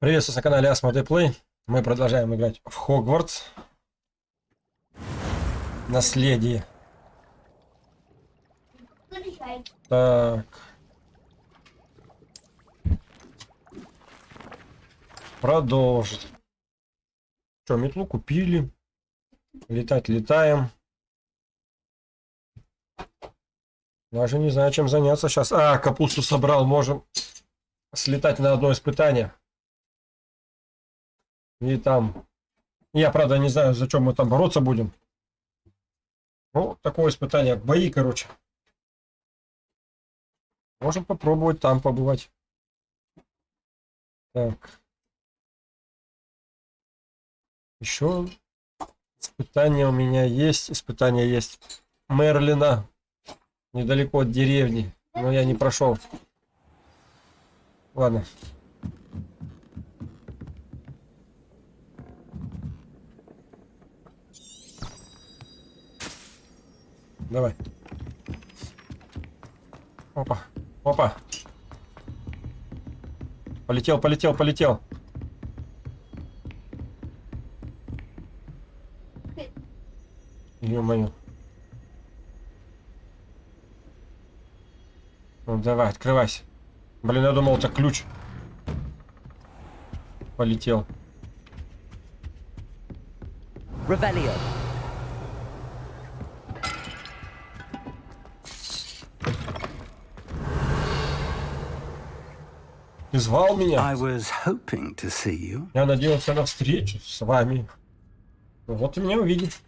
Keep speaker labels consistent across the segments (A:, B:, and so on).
A: Приветствую на канале Asmodee Play. Мы продолжаем играть в Хогвартс. Наследие. Так. Продолжить. Что, метлу купили. Летать летаем. Даже не знаю, чем заняться сейчас. А, капусту собрал. Можем слетать на одно испытание. И там... Я, правда, не знаю, за чем мы там бороться будем. Ну, такое испытание. Бои, короче. Можем попробовать там побывать. Так. Еще испытание у меня есть. Испытание есть Мерлина. Недалеко от деревни. Но я не прошел. Ладно. Давай. Опа. Опа. Полетел, полетел, полетел. Ё-моё. Ну давай, открывайся. Блин, я думал, это ключ. Полетел.
B: Revelio.
A: Звал меня?
C: I was hoping to see you.
A: Я надеялся на встречу с вами. Ну, Вот и меня увидит.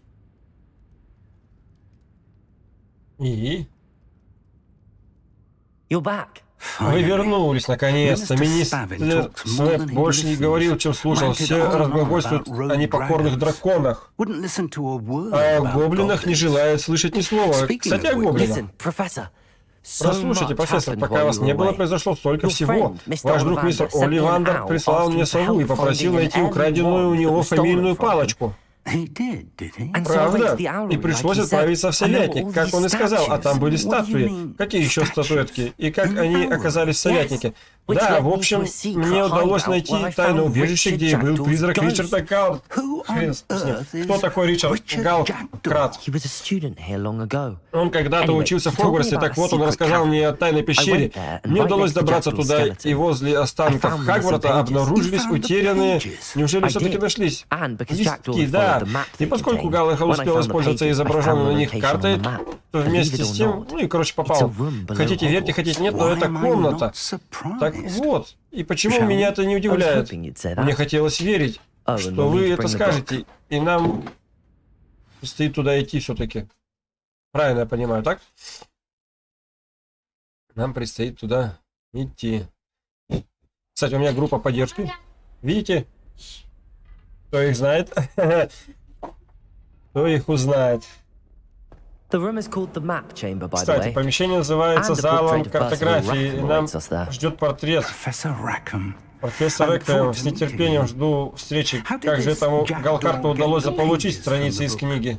A: И?
B: You're back.
A: Вы вернулись, наконец-то.
C: Министр he
A: больше не говорил, чем слушал. Все разглагольствуют о непокорных драконах. А о гоблинах не желает слышать ни слова. Кстати, о гоблинах. Прослушайте, профессор, пока вас не было, произошло столько всего. Ваш друг мистер Оливандер прислал мне сову и попросил найти украденную у него фамильную палочку. Правда? И пришлось отправиться в
B: all
A: как он и сказал, а там были статуи. Какие еще статуэтки? И как они оказались в Советнике? Да, в общем, мне удалось найти тайное убежище, где и был призрак. Ричарда Галл. Хрен Кто такой Ричард Галл? Крат? Он когда-то учился в Хогвартсе, так вот он рассказал мне о тайной пещере. Мне удалось добраться туда, и возле останков Хагварда обнаружились утерянные... Неужели все-таки нашлись? Листки, да. И поскольку
B: I
A: успел воспользоваться изображенной на них картой, то вместе с тем, ну и, короче, попал. Хотите верьте, хотите нет, но это комната. Так? Вот, и почему меня это не удивляет? Мне хотелось верить,
B: and
A: что вы это скажете, и нам предстоит туда идти все-таки. Правильно я понимаю, так? Нам предстоит туда идти. Кстати, у меня группа поддержки. Видите? Кто их знает? Кто их узнает? Кстати, помещение называется залом картографии. И нам ждет портрет. Профессор Эквем, с нетерпением жду встречи. Как же этому Галкарту удалось заполучить страницы из книги?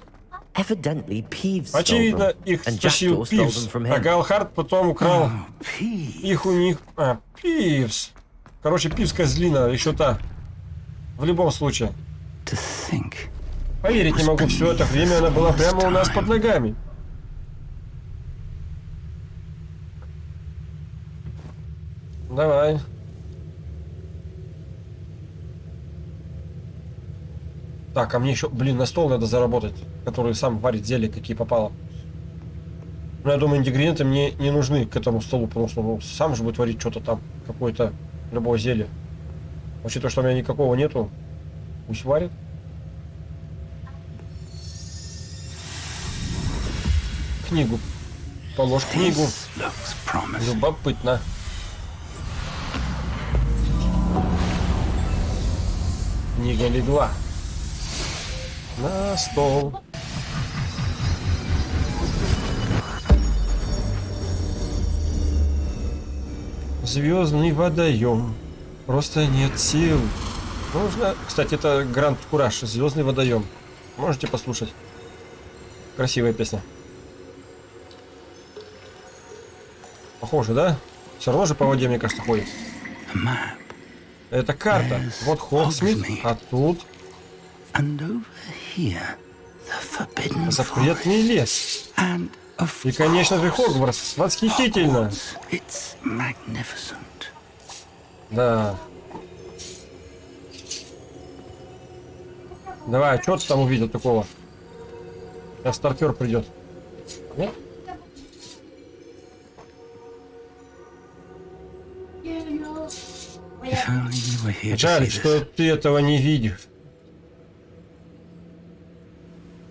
B: Evidently, Peeves stole
A: Очевидно,
B: them,
A: их стащил Пивс,
B: them from
A: а
B: him.
A: Галхард потом украл
C: Oh,
A: их у них... А, Пивс. Короче, Пивс козлина, еще та. В любом случае. Поверить не могу, все это время она была прямо у нас под ногами. Давай. Так, а мне еще, блин, на стол надо заработать, который сам варит зелье, какие попало. Ну, я думаю, ингредиенты мне не нужны к этому столу, потому что ну, сам же будет варить что-то там, какое-то любое зелье. Учитывая, что у меня никакого нету, пусть варит. Книгу. Положь книгу. Любопытно. Книга легла. На стол. Звездный водоем. Просто нет сил. Можно... Кстати, это Гранд Кураж. Звездный водоем. Можете послушать. Красивая песня. Похоже, да? Все равно же по воде, мне кажется, ходит. Это карта. Вот Хоксмит, а тут запретный лес. И, конечно же, Хогвартс. Восхитительно. Да. Давай, что ты там увидел такого? Сейчас стартер придет. Нет? Жаль, что ты этого не видишь.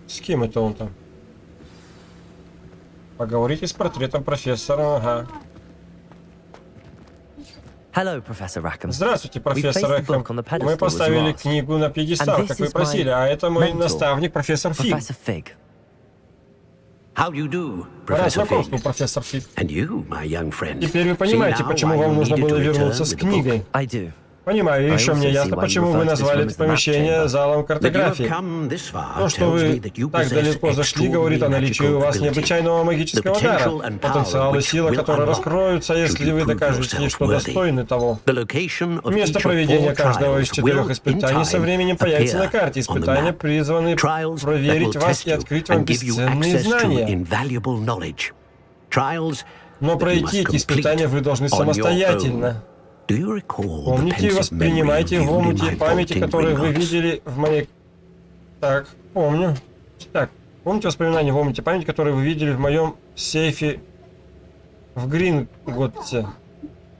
A: С кем это он там? Поговорите с портретом профессора, ага.
B: Hello, Professor Rackham.
A: Здравствуйте, профессор Рэхэм. Мы поставили книгу на пьедестал, как вы просили, а это мой
B: mentor,
A: наставник, профессор Фиг.
D: How do you do, Fig?
A: профессор Фиг.
D: And you, my young friend.
A: Теперь вы понимаете, почему вам нужно было вернуться с книгой.
B: I do.
A: Понимаю, и еще мне ясно, почему вы назвали это помещение залом картографии. То, что
D: tells
A: вы так далеко зашли, говорит о наличии у вас необычайного магического дара, потенциал и сила, которые раскроются, если вы докажете, что достойны того. Место проведения каждого из четырех испытаний со временем появится на карте. Испытания призваны проверить вас и открыть вам бесценные знания. Но пройти эти испытания вы должны самостоятельно. Помните и воспринимайте в омуте памяти, которые вы видели в моей... Так, помню. Так, помните воспоминания в омуте памяти, которые вы видели в моем сейфе в Гринготте?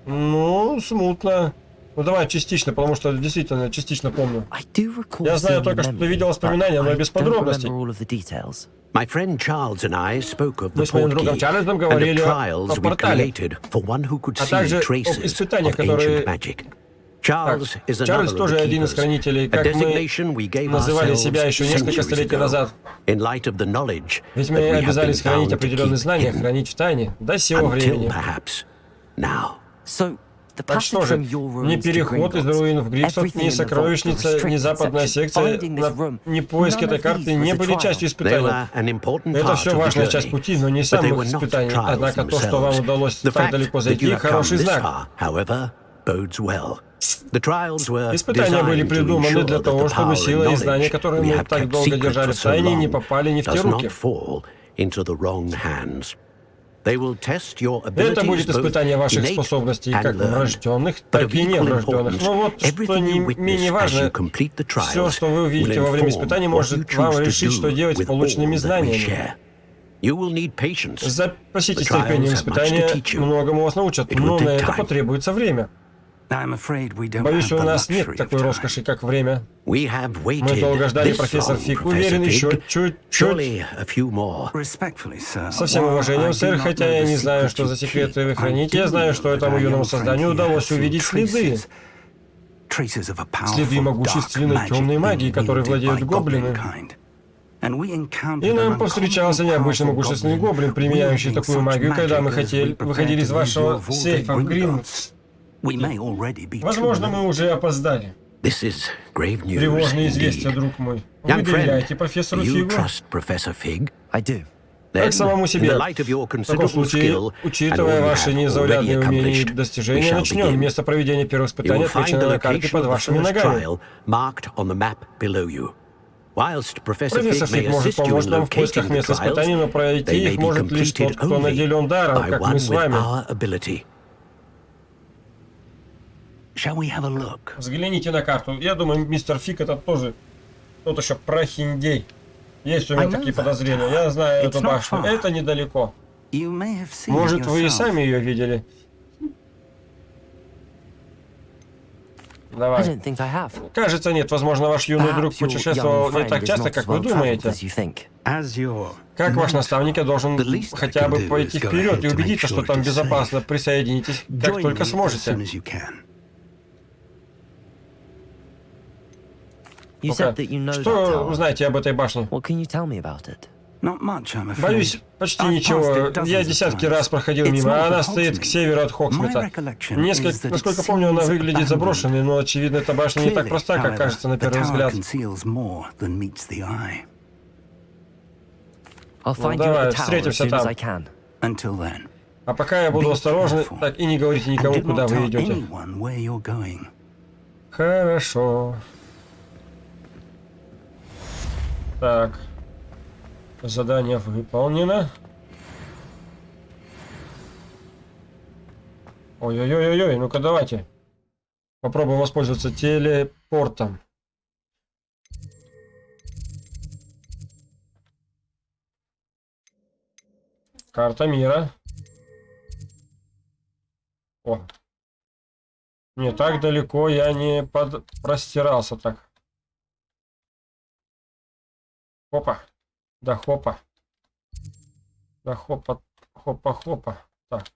A: Ну, смутно. Ну давай частично, потому что действительно частично помню.
B: I do recall
A: Я знаю только, что ты видел воспоминания,
B: but
A: но
B: I
A: без
B: don't
A: подробностей.
B: remember all of the details.
D: My friend Charles and I spoke of
A: Мы
D: the
A: с моим другом
D: portkey
A: Чарльзом
D: and the trials
A: о
D: we created for one who could
A: а
D: see traces of ancient magic.
A: Так,
D: Charles is another
A: Чарльз
D: of
A: тоже
D: the
A: один из
D: keepers,
A: хранителей,
D: a
A: как мы
D: designation we gave
A: называли
D: ourselves
A: себя еще несколько
D: centuries
A: столетий
D: ago,
A: назад.
D: in light of the knowledge
A: Ведь
D: that
A: мы
D: we have
A: обязались
D: been
A: хранить
D: bound to
A: определенные
D: keep
A: знания, хранить в тайне до сего времени. Так что же, ни
B: to
A: переход из руин в ни
B: vault, the
A: сокровищница, ни
B: restricted
A: западная секция, на- ни поиск этой карты не были частью испытаний. Это все важная часть пути, но не самых испытаний.
D: trials
A: Однако то, что вам удалось так далеко зайти, хороший знак. Испытания были придуманы для того, чтобы сила и знания, которые мы так долго держали в тайне, не попали не в те руки. Это будет испытание ваших способностей, как врожденных, так и неврожденных. Но вот что не менее важно, все, что вы увидите во время испытаний, может вам решить, что делать с полученными знаниями. Запаситесь терпением испытания, многому вас научат, но на это потребуется время. Боюсь, у нас нет такой роскоши, как время. Мы долго ждали, профессор Фиг. Уверен, еще чуть-чуть. Со всем уважением, сэр, хотя я не знаю, что за секреты вы храните, я знаю, что этому юному созданию удалось увидеть следы. Следы могущественной темной магии, которой владеют гоблины. И нам повстречался
C: powerful
A: могущественный гоблин, применяющий такую магию, когда мы хотели, выходили из вашего сейфа в
C: Gringotts.
A: Возможно, мы уже опоздали.
D: This is grave news
A: Тревожное известие,
D: indeed.
A: друг мой. Вы доверяете профессору
D: you
A: Фигу?
D: trust Professor Fig?
B: I do.
D: Then,
A: Как самому себе.
D: the light of your
A: В таком
D: considerable
A: случае,
D: skill and all
A: учитывая ваши
D: have
A: незаурядные
D: already
A: умения и достижения, начнем. Место проведения первого
D: You
A: испытания
D: will find
A: отмечено
D: the
A: на карте
D: location
A: под
D: of the
A: вашими ногами.
D: trial marked on the map below you. Whilst Professor
A: Профессор
D: Fig may
A: Фиг может
D: assist you
A: помочь
D: in
A: нам в поисках
D: locating the
A: мест испытаний, но пройти
D: they may
A: их
D: be
A: может лишь тот,
D: completed
A: кто
D: only
A: наделен даром,
D: by
A: как
D: one
A: мы с вами.
C: Shall we have a look?
A: Взгляните на карту. Я думаю, мистер Фиг это тоже тот еще прохиндей. Есть у меня такие подозрения. Я знаю эту башню. Это недалеко.
C: You may have seen it
A: Может, вы и сами ее видели?
B: I
A: Давай.
B: don't think I have.
A: Кажется, нет. Возможно, ваш юный друг путешествовал не так часто, как вы думаете. Как ваш наставник, я должен хотя бы пойти вперед и убедиться, что там безопасно. Присоединитесь, как только сможете.
C: as you can.
B: You
A: Ну-ка,
B: said that you know that
A: Что
B: tower.
A: знаете об этой башне?
B: What can you tell me about it?
C: Not much, I'm afraid.
A: Боюсь, почти ничего. Я десятки раз проходил мимо, а она стоит к северу от Хоксмита.
C: My recollection is
A: Несколько, насколько помню, она выглядит заброшенной, но, очевидно, эта башня не так проста, как кажется на первый взгляд.
B: you
A: давай, встретимся там. А пока я буду осторожен, так и не говорите никому, куда вы идете. Хорошо. Так. Задание выполнено. Ой-ой-ой-ой, ну-ка давайте. Попробуем воспользоваться телепортом. Карта мира. О. Не так далеко я не под... простирался так. Хопа. Да хопа. Да хопа. Хопа-хопа. Так.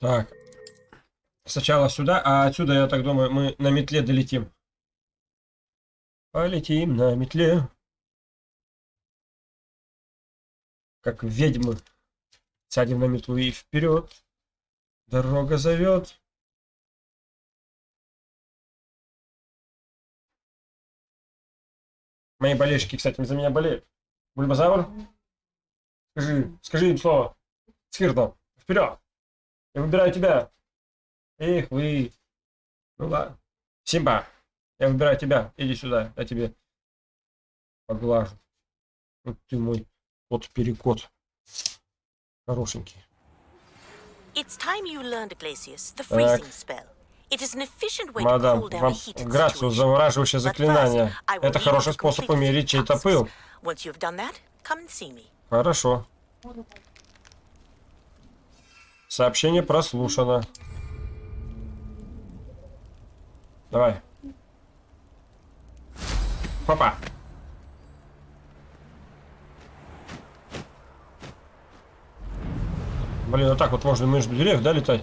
A: Так. Сначала сюда, а отсюда, я так думаю, мы на метле долетим. Полетим на метле. Как ведьмы. Сядем на метлу и вперед. Дорога зовет. Мои болельщики, кстати, за меня болеют. Бульбазавр? Скажи, скажи им слово. Скиртл, вперед! Я выбираю тебя. Эх, вы. Ну ладно. Симба, я выбираю тебя. Иди сюда, я тебе поглажу. Вот ты мой кот-перекот. Хорошенький.
E: It's time you learned, Glacius, the freezing spell. It is an efficient way to
A: Мадам,
E: cool down a
A: вам Грацию,
E: But
A: заклинание. Это хороший способ умерить чей-то пыл.
E: Once you've done that, come and see me.
A: Хорошо. Сообщение прослушано. Давай. Папа. Блин, вот так вот можно между деревьев, да, летать?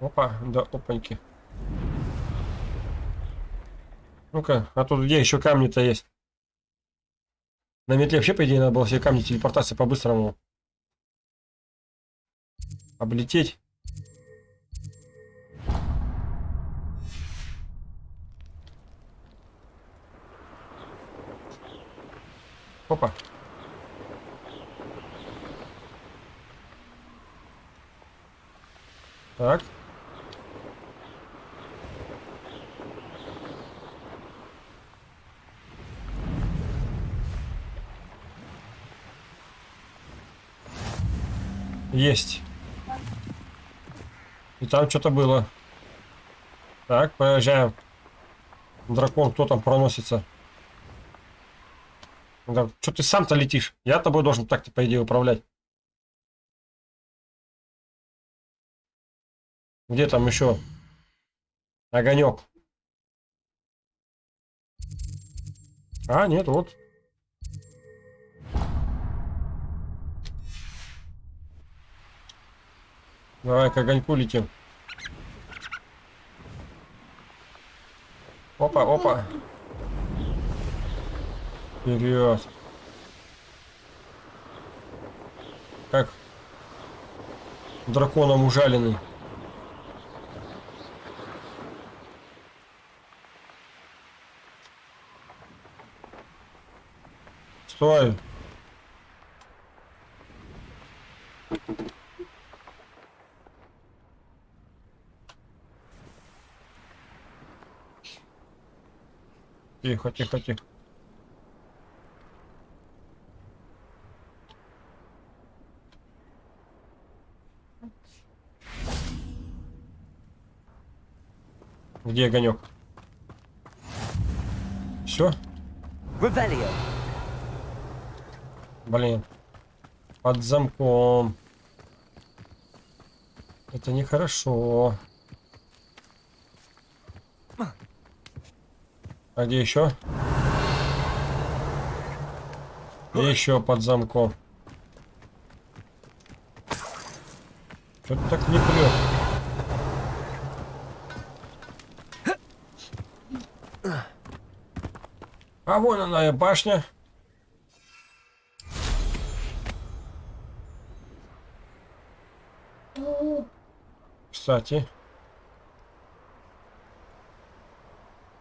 A: Опа, да, опаньки. Ну-ка, а тут где еще камни-то есть? На метле вообще, по идее, надо было все камни телепортации по-быстрому облететь. Опа. Так. Есть. И там что-то было. Так, проезжаем. Дракон, кто там проносится? Да, что ты сам-то летишь? Я тобой должен так-то, по идее, управлять. Где там еще? Огонек. А, нет, вот. Давай к огоньку летим. Опа, опа. Вперед. Как драконом ужаленный. Стой. Тихо, тихо, тихо. Где огонек? Все?
B: Revelio.
A: Блин. Под замком. Это нехорошо. А где еще? еще под замком. Что-то так не прет. А вон она и башня. Кстати.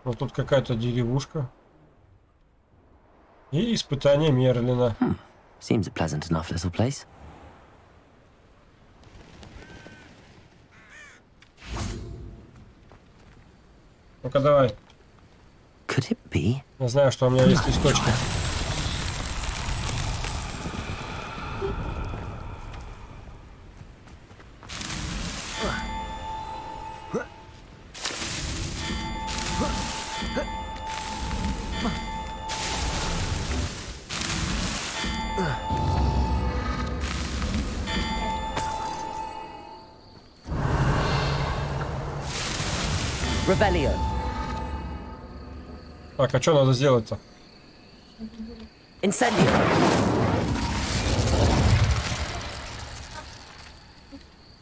A: Вот тут какая-то деревушка. И испытание Мерлина.
B: Seems a pleasant enough little place.
A: Ну-ка давай.
B: Could it be?
A: Я знаю, что у меня есть листочки. А что надо сделать-то?
B: Incendio.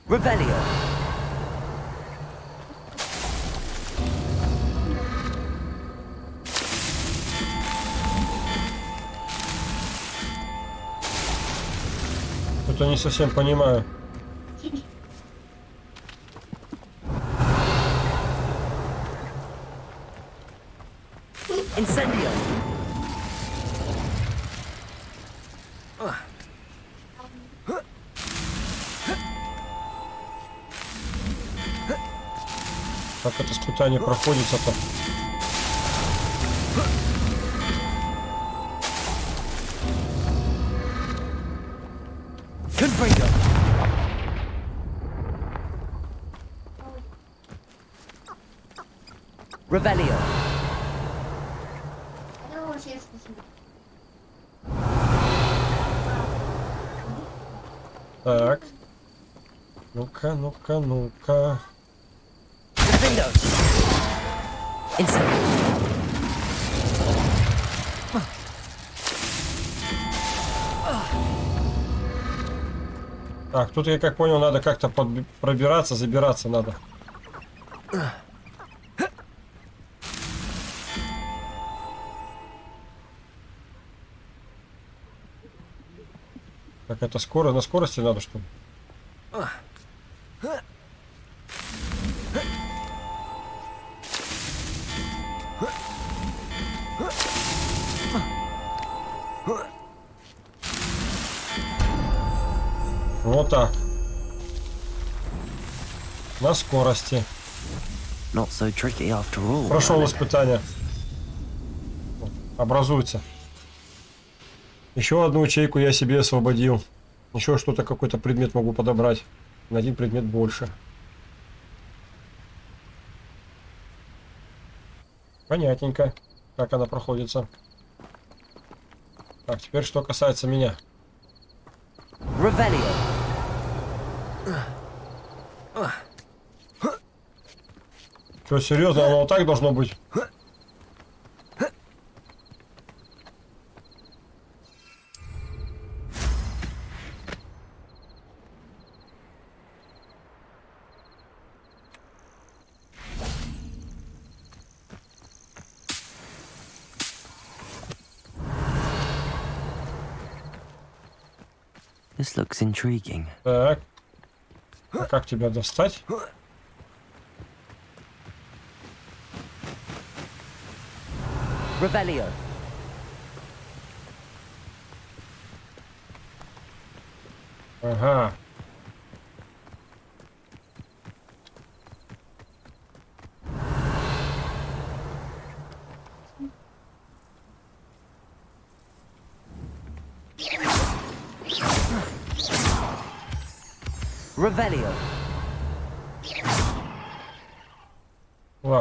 B: Revelio.
A: Что-то не совсем понимаю. Как это испытание проходится-то?
B: Confringo. Revelio.
A: Так. Ну-ка, ну-ка, ну-ка. Тут я как понял, надо как-то пробираться, забираться надо. Как это скоро, на скорости надо что? Вот так. На скорости.
B: So.
A: Прошел испытание. Образуется. Еще одну ячейку я себе освободил. Еще что-то, какой-то предмет могу подобрать. На один предмет больше. Понятненько, как она проходится. Так, теперь что касается меня.
B: Revelio.
A: Что, серьезно, оно вот так должно быть?
B: This looks intriguing.
A: Так. А как тебя достать?
B: Revelio.
A: Ага.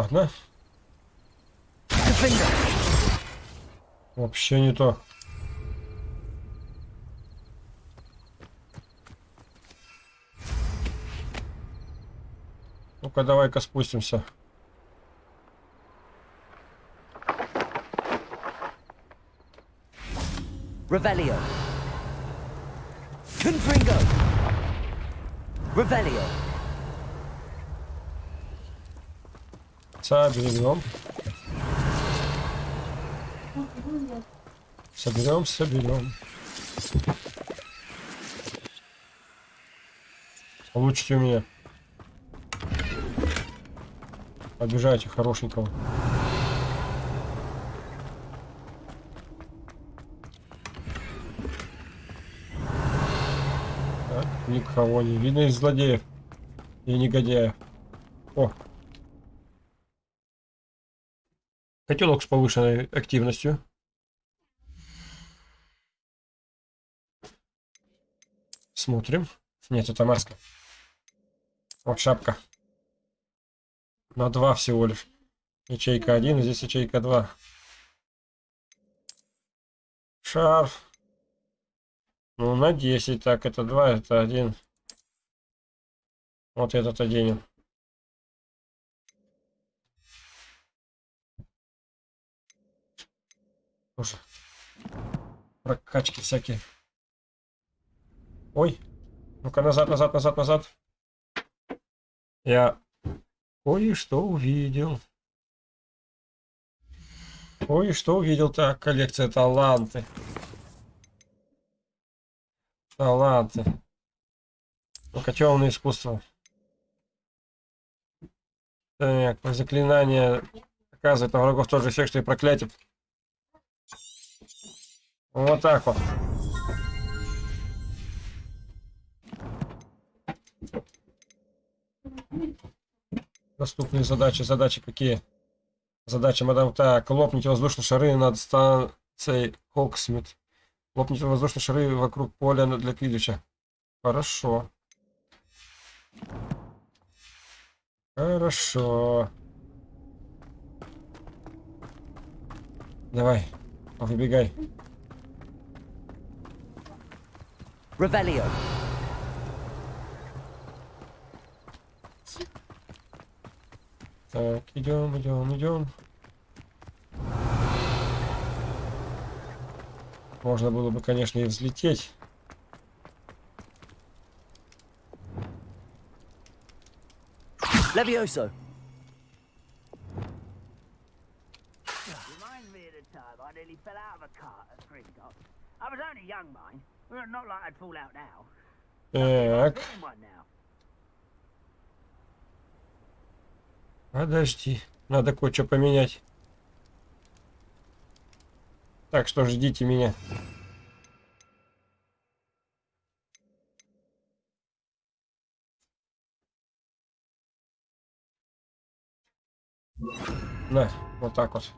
A: Ладно. Вообще не то. Ну-ка, давай-ка спустимся.
B: Revelio. Confringo. Revelio.
A: Соберем. Соберем, соберем. Получите у меня. Обижайте хорошенького. Так, никого не видно из злодеев и негодяев. О, Котелок с повышенной активностью. Смотрим. Нет, это маска. Вот шапка. На два всего лишь. Ячейка 1, здесь ячейка 2. Шарф. Ну, на 10. Так, это 2, это 1. Вот этот оденем. Слушай. Прокачки всякие. Ой. Ну-ка, назад, назад, назад, назад. Я кое-что увидел. Кое-что увидел. Так, коллекция таланты. Таланты. Ну-ка, темное искусство. Так, заклинание оказывает на врагов тот же эффект, что и проклятие. Вот так вот. Доступные задачи. Задачи какие? Задача, мадам. Так, лопните воздушные шары над станцией Хоксмит. Лопните воздушные шары вокруг поля для Квидича. Хорошо. Хорошо. Давай, выбегай.
B: Revelio.
A: Так, идем, идем, идем. Можно было бы, конечно, и взлететь.
B: Levioso.
F: Reminds me of the time I nearly fell out of a cart at Gringotts. I was only young, mind.
A: Так, подожди. Надо кое-что поменять. Так что ждите меня. На, вот так вот.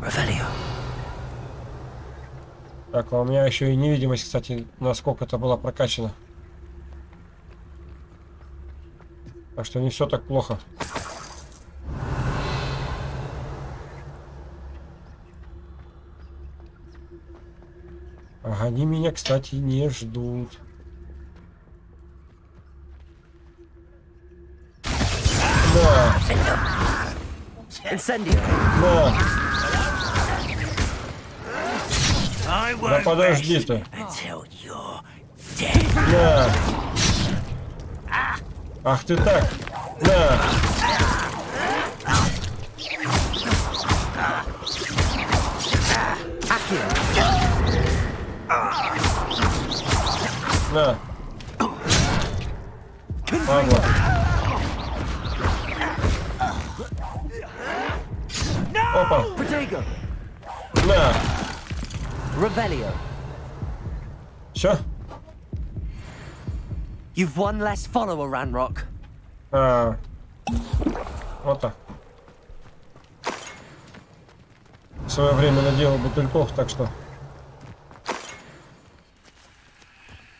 B: Revelio.
A: Так, а у меня еще и невидимость, кстати, насколько это была прокачана. Так что не все так плохо. Ага, они меня, кстати, не ждут. Да,
B: Incendio.
A: Да, да подожди ты. Да. Ах ты так. Да. На. Падла. Опа.
B: Protego. Revelio.
A: Все?
B: You've one less follower, Ranrock.
A: А, вот так. В свое время наделал бутыльков, так что...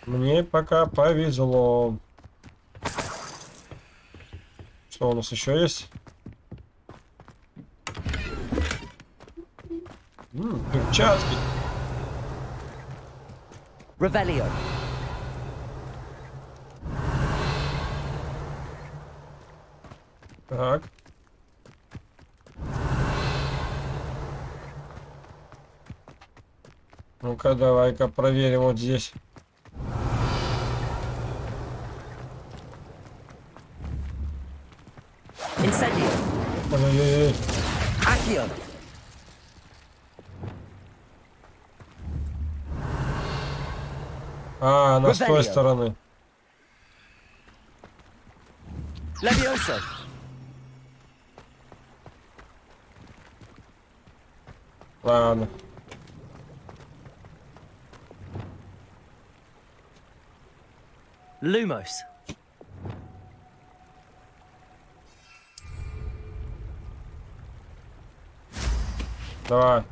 A: Мне пока повезло. Что у нас еще есть? М, перчатки.
B: Revelio.
A: Так. Ну-ка, давай-ка проверим вот здесь.
B: Incendio.
A: Ой-ой-ой. А, она с той стороны.
B: Levioso.
A: Ладно.
B: Lumos.
A: Давай.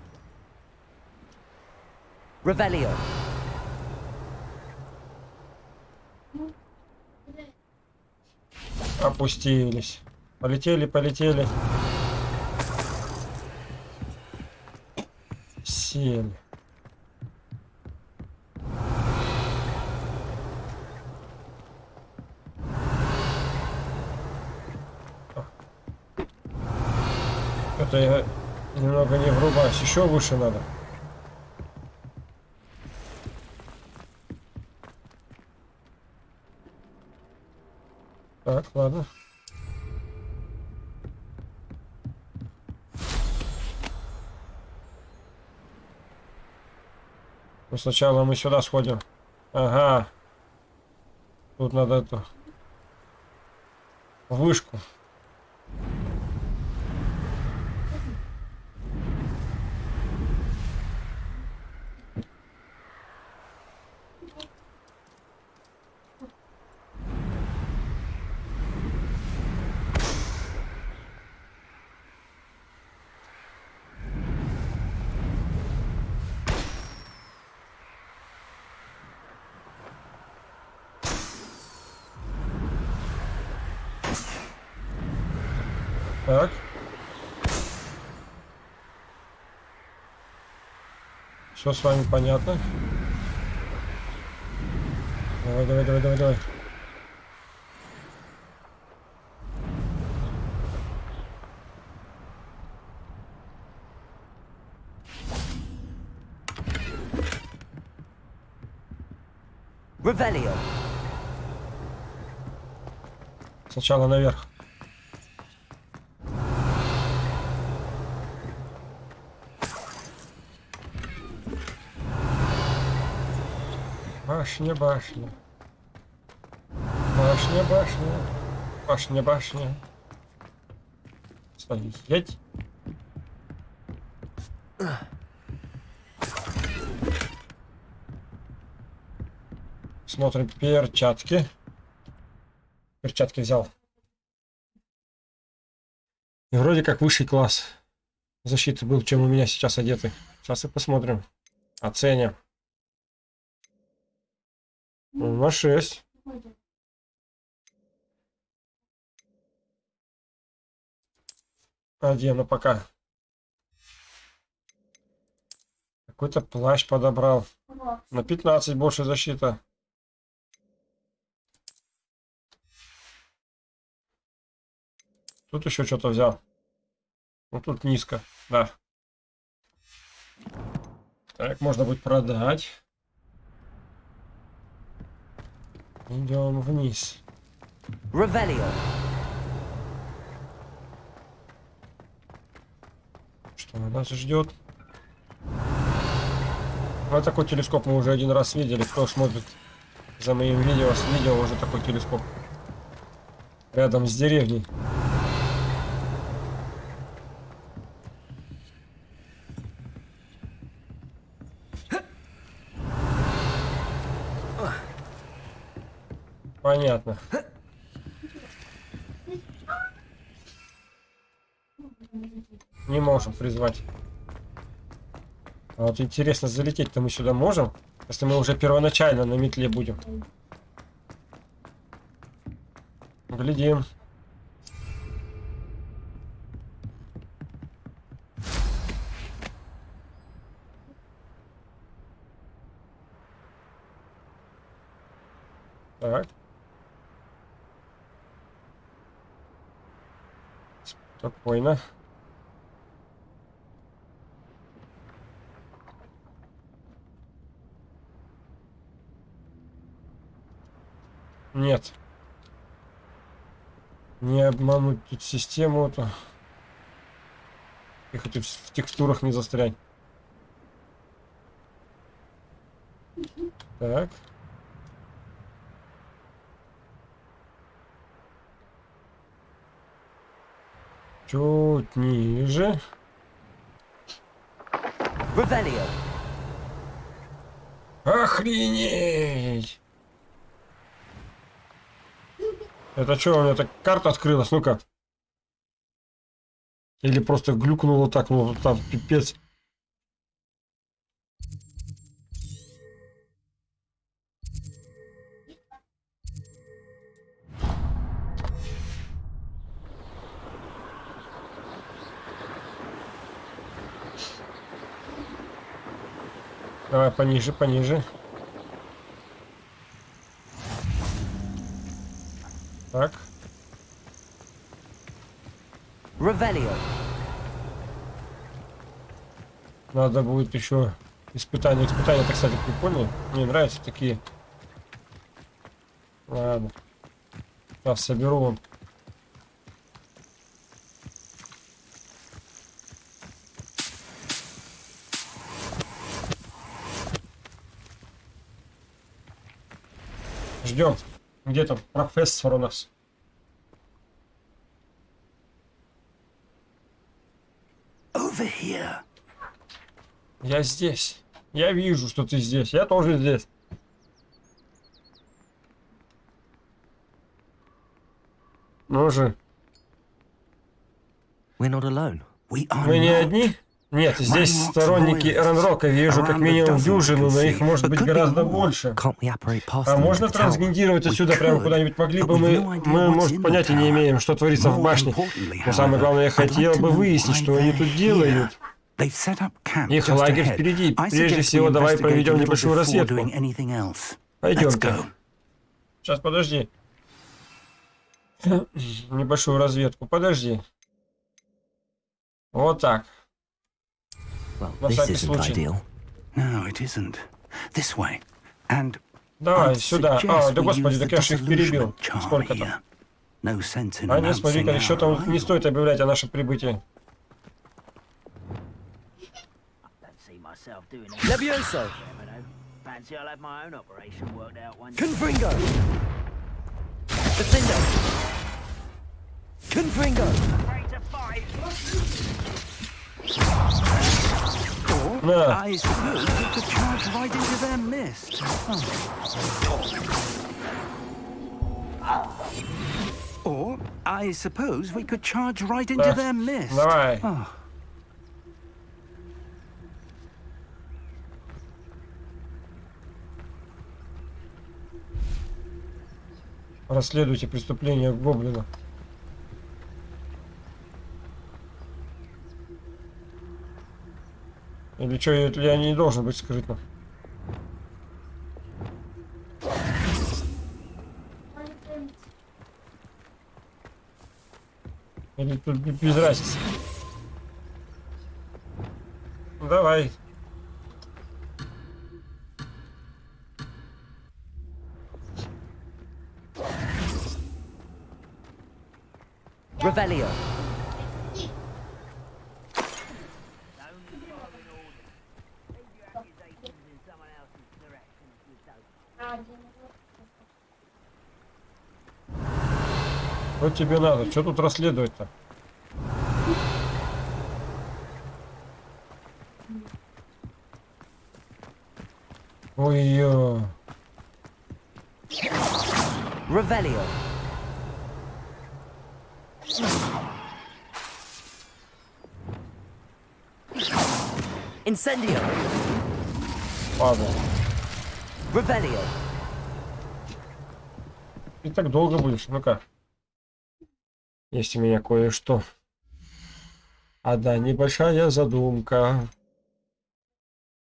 B: Revelio.
A: Опустились. Полетели, полетели. Сели. Это я немного не врубаюсь. Еще выше надо. Так, ладно. Ну, сначала мы сюда сходим. Ага. Тут надо эту вышку. Так. Все с вами понятно. Давай, давай, давай, давай, давай.
B: Revelio.
A: Сначала наверх. Башня, башня. Башня, башня. Башня, башня. Стоять. Смотрим перчатки. Перчатки взял. И вроде как высший класс защиты был, чем у меня сейчас одеты. Сейчас и посмотрим. Оценим. Ну, На 6. Одену пока. Какой-то плащ подобрал. На 15 больше защита. Тут еще что-то взял. Ну тут низко, да. Так, можно будет продать. Идем вниз.
B: Revelio.
A: Что нас ждет? Вот такой телескоп мы уже один раз видели. Кто смотрит за моим видео, с видео уже такой телескоп. Рядом с деревней. Понятно. Не можем призвать. А вот интересно, залететь-то мы сюда можем? Если мы уже первоначально на метле будем. Глядим. Так. Спокойно. Нет. Не обмануть тут систему-то. И хоть в текстурах не застрять. Так. Чуть ниже.
B: Revelio.
A: Охренеть! Это что, у меня так карта открылась? Ну-ка. Или просто глюкнуло так, ну там пипец. Давай пониже, пониже. Так.
B: Revelio.
A: Надо будет еще испытания. Испытания, это, кстати, прикольные. Мне нравятся такие. Ладно. Сейчас соберу. Ждем. Где там профессор у нас? Я здесь. Я вижу, что ты здесь. Я тоже здесь. Ну же, мы не одни? Нет, здесь сторонники. Эренрока. Вижу как минимум дюжину, но их может быть гораздо больше. А можно трансгендировать отсюда прямо куда-нибудь могли бы мы, мы, может, понятия не имеем, что творится в башне. Но самое главное, я хотел бы выяснить, что они тут делают. Их лагерь впереди. Прежде всего, давай проведем небольшую разведку.
C: go.
A: Сейчас, подожди. Небольшую разведку. Подожди. Вот так. На
B: this
A: всякий
B: isn't
A: случай.
B: ideal.
C: No, it isn't. This way. And
A: Давай,
C: I'd
A: сюда.
C: suggest
A: А, да
C: we
A: господи,
C: use
A: так
C: the
A: я ж их перебил. Сколько там?
C: here. No sense in
A: А нет, еще
C: our
A: там не стоит объявлять о нашем прибытии.
F: Don't see myself doing it.
B: Levioso.
F: Never know. Fancy I'll have my own operation worked out one day.
B: Confringo. Defendo. Confringo.
C: Oh. Or, I suppose we could charge right into
A: Да.
C: their mist.
A: давай.
C: Oh,
A: Расследуйте преступление Гоблина. Или что, я не должен быть скрытно? Или тут без разницы? Давай.
B: Revelio.
A: Что тебе надо? Что тут расследовать-то? Ой-ё.
B: Revelio. Incendio.
A: Ладно.
B: Revelio.
A: И так долго будешь. Ну-ка. Есть у меня кое-что. Одна небольшая задумка.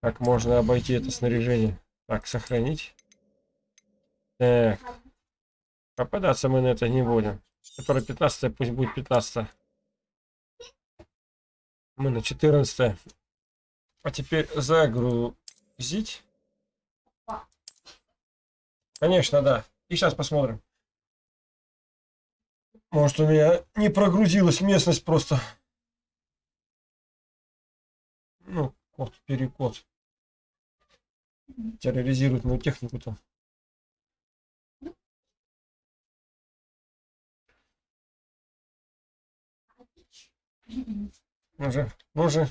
A: Как можно обойти это снаряжение? Так, сохранить. Так. Попадаться мы на это не будем. Которое 15 пусть будет 15 Мы на 14 А теперь загрузить. Конечно, да. И сейчас посмотрим. Может, у меня не прогрузилась местность просто. Ну, код, перекод. Терроризирует мою технику там. Ну же, ну же.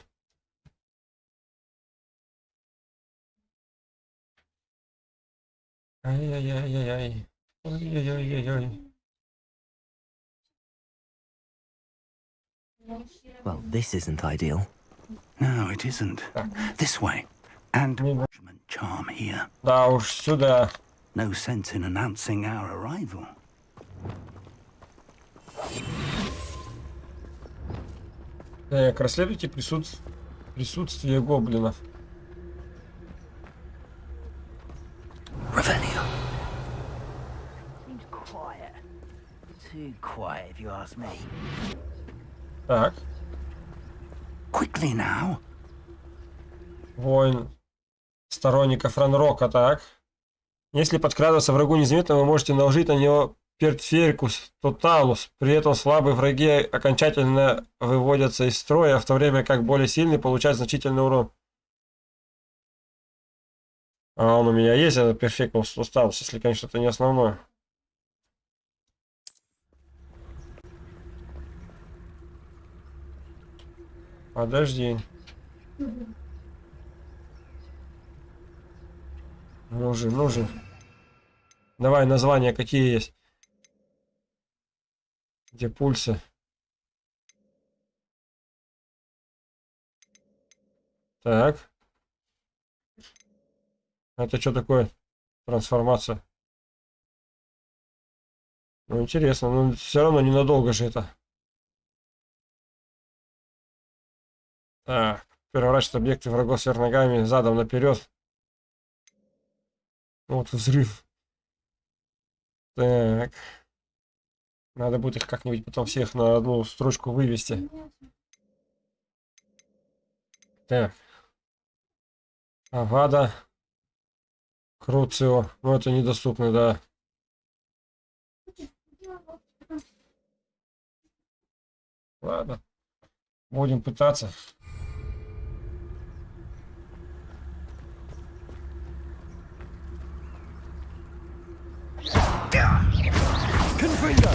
A: Ай-яй-яй-яй-яй. Ой-яй-яй-яй-яй.
B: Well, this isn't ideal.
C: No, it isn't. This way. And
A: Yeah.
C: Watchman charm here.
A: Да уж, сюда.
C: No sense in announcing our arrival.
A: Так, расследуйте присутс- присутствие гоблинов.
C: Revelio.
F: Seems quiet. Too quiet, if you ask me.
A: Так,
C: Quickly now.
A: воин сторонников Ранрока, так. Если подкрадываться врагу незаметно, вы можете наложить на него Пертферикус Тоталус. При этом слабые враги окончательно выводятся из строя, в то время как более сильные получают значительный урон. А он у меня есть, этот Перфекус Тоталус, если, конечно, это не основное. Подожди. Ну же, ну же. Давай названия какие есть. Где пульсы? Так. Это что такое? Трансформация. Ну, интересно, но все равно ненадолго же это. Так. Переворачивать объекты врагов сверх ногами, задом наперед. Вот взрыв. Так. Надо будет их как-нибудь потом всех на одну строчку вывести. Так. Авада. Круцио. Ну, это недоступно, да. Ладно. Будем пытаться.
B: Confringo!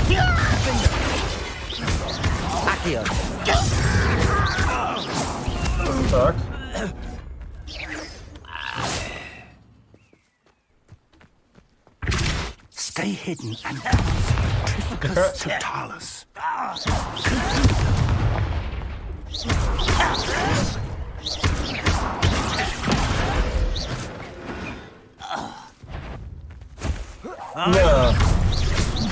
B: Accio!
A: Так.
C: Stay hidden and Trificus Totalis.
A: Да.
B: Accio!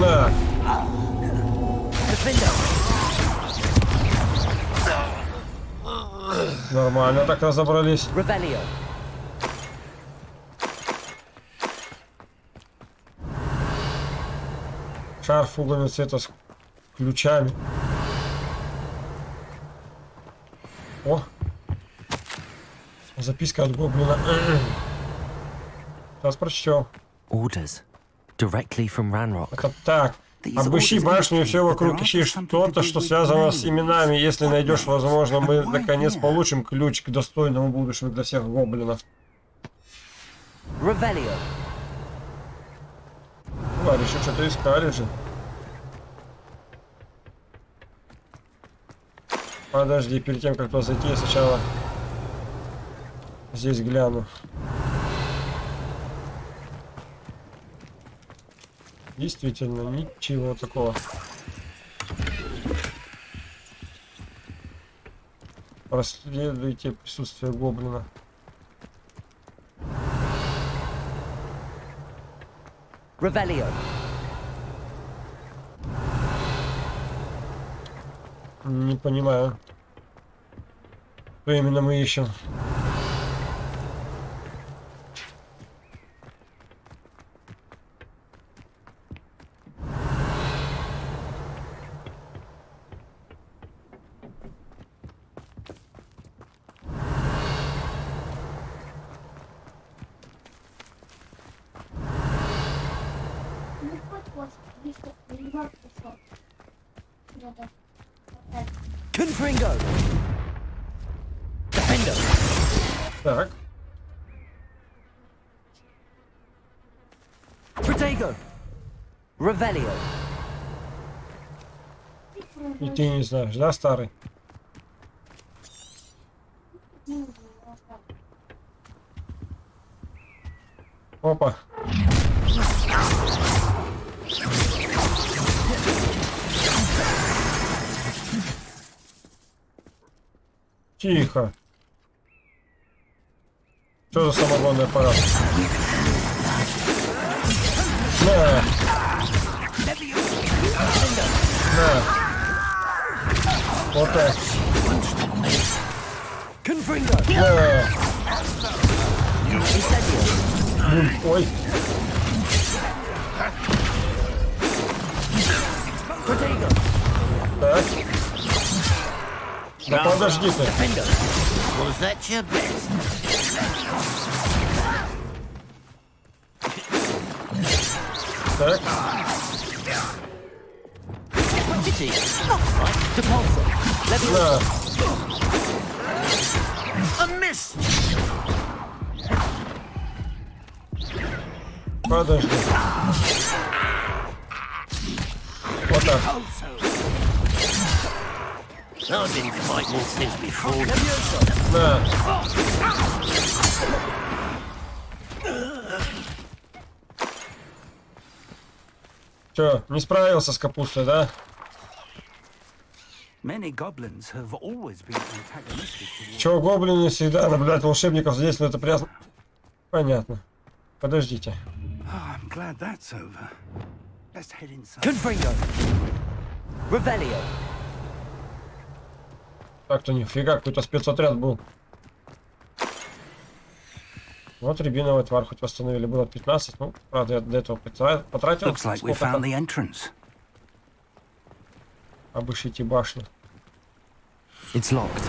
A: Да. Нормально так разобрались.
B: Revelio!
A: Шар фугами цвета с ключами. О! Записка от гоблина. Сейчас прочтем.
B: Orders. Directly from Ranrock.
A: Это так. Обыщи башню и все вокруг. Ищи что-то, что связано с именами. Если найдешь, возможно, мы наконец получим ключ к достойному будущему для всех гоблинов. Ладно, еще что-то искали же. Подожди, перед тем, как туда зайти, я сначала здесь гляну. Действительно, ничего такого. Проследуйте присутствие гоблина.
B: Revelio!
A: Не понимаю. Что именно мы ищем?
B: Confringo. Defender.
A: Так.
B: Protego. Revelio.
A: И ты не знаешь, да, старый? За самогонный аппарат? На. На. Вот так. На. Ой. Так. Да подожди ты. Так.
B: Pity. Depulso. Leviosa.
A: На.
F: A miss!
A: Подожди. Не справился с капустой, да? Чего гоблины всегда наблюдают волшебников здесь, но это прясно... Понятно. Подождите.
B: Revelio.
A: Так-то нифига, какой-то спецотряд был. Вот рябиновый тварь хоть восстановили. Было 15, ну, правда, я до этого потра- потратил
C: like
A: обыщите башню.
B: It's locked.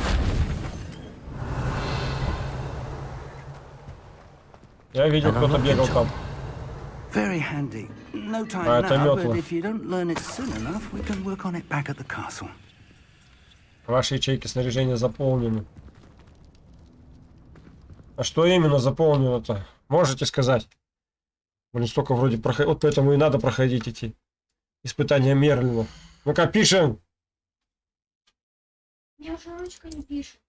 A: Я видел, кто-то бегал там.
C: Very handy. No time
A: А, это
C: now,
A: метла.
C: but if you don't learn it soon enough, we can work on it back at the castle.
A: Ваши ячейки снаряжения заполнены. А что именно заполнено-то? Можете сказать? Блин, столько вроде проходить. Вот поэтому и надо проходить эти испытания Мерлина. Ну-ка, пишем!
G: Мне уже ручка не пишет.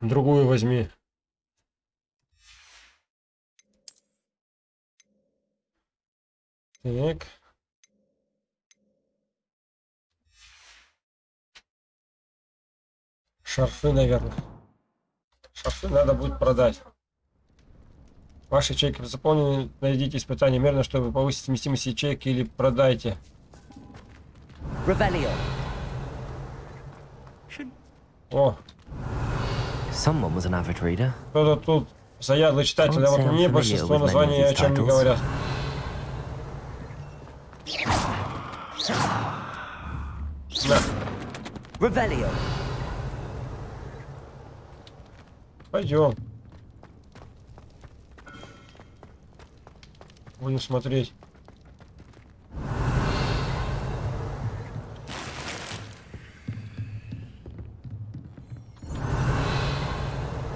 A: Другую возьми. Так. Шарфы, наверное. Шарфы надо будет продать. Ваши ячейки заполнены. Найдите испытание мерно, чтобы повысить вместимость ячейки или продайте.
B: Revelio.
A: О, кто-то тут заядлый читатель, а вот мне большинство названий о чем не говорят. На,
B: Revelio.
A: Пойдем. Будем смотреть.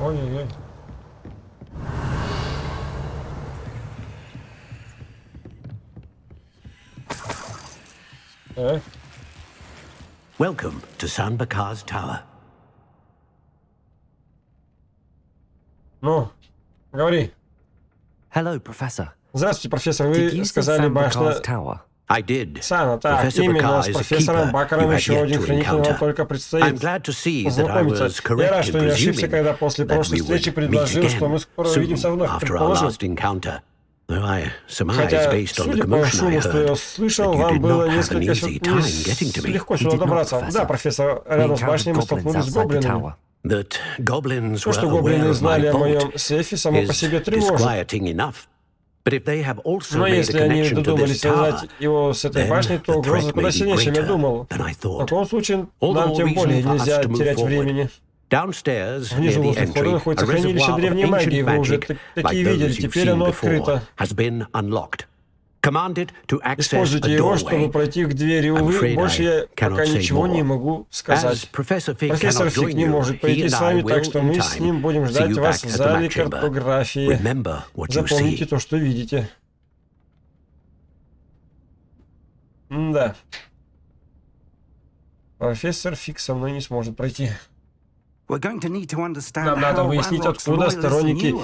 A: Ой-ой-ой. Так,
D: Welcome to San Bakar's Tower.
A: Ну, говори.
B: Hello, Professor.
A: Здравствуйте, профессор.
B: Did
A: Вы сказали башня?
D: I did.
A: Сана, так,
D: Professor
A: именно с профессором Бакаром
D: you have
A: еще один
D: to
A: хранитель вам только
D: I'm
A: предстоит познакомиться. Я рад, что не ошибся, когда после
D: that
A: прошлой встречи предложил, что мы скоро увидимся вновь.
D: surmise,
A: Хотя, судя по шуму, что я
D: heard,
A: слышал,
D: that you
A: вам
D: did
A: было
D: not have an
A: несколько
D: easy
A: сю-
D: time getting to
A: не
D: me.
A: легко сюда
B: did not,
A: добраться. Да, профессор, рядом с башней мы столкнулись с гоблинами. То, что гоблины знали о моем сейфе, само по себе тревожит. Но если они додумались связать его с этой башней, то угроза куда сильнее, чем я думал. В таком случае, нам тем более нельзя терять времени. Внизу возле входа находится хранилище древней магии. Вы уже такие видели, теперь оно открыто. Используйте его, чтобы пройти к двери. Увы, больше я пока ничего не могу сказать. Профессор
D: join
A: не может пойти с вами, так что мы с ним будем ждать вас в зале картографии. Запомните то, что видите. Да. Профессор Фиг со мной не сможет пройти. Нам надо выяснить, откуда сторонники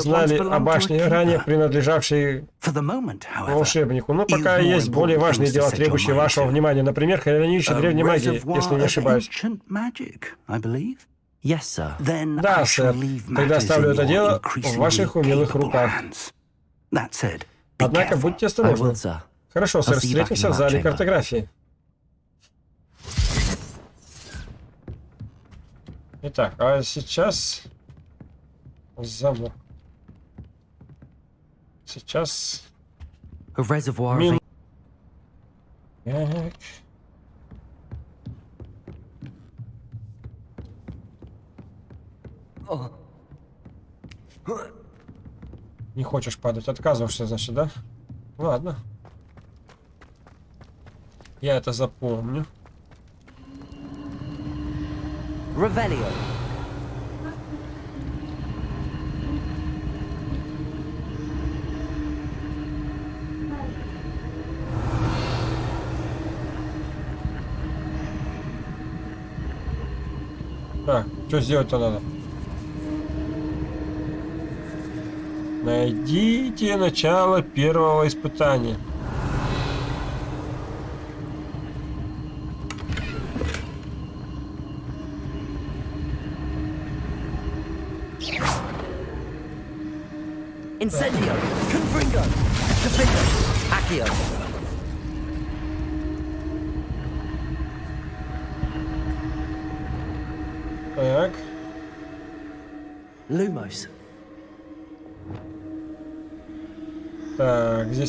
A: знали о башне ранее принадлежавшей
C: For the moment, however,
A: волшебнику. Но пока есть более важные дела, требующие вашего внимания. Например, хранилище древней магии, если не
C: of
A: ошибаюсь.
C: ancient magic, I believe.
B: Yes, sir.
C: Then
A: Да, сэр.
C: leave
A: Тогда
C: matters
A: оставлю
C: in
A: это
C: your
A: дело в ваших умелых
C: capable
A: руках.
C: hands. That said, be
A: Однако будьте
B: I
A: осторожны. Хорошо, сэр, встретимся в зале картографии. Итак, а сейчас замок. Сейчас Мин- Так. Не хочешь падать, отказываешься, значит, да? Ладно. Я это запомню.
B: Revelio.
A: Так, что сделать-то надо? Найдите начало первого испытания.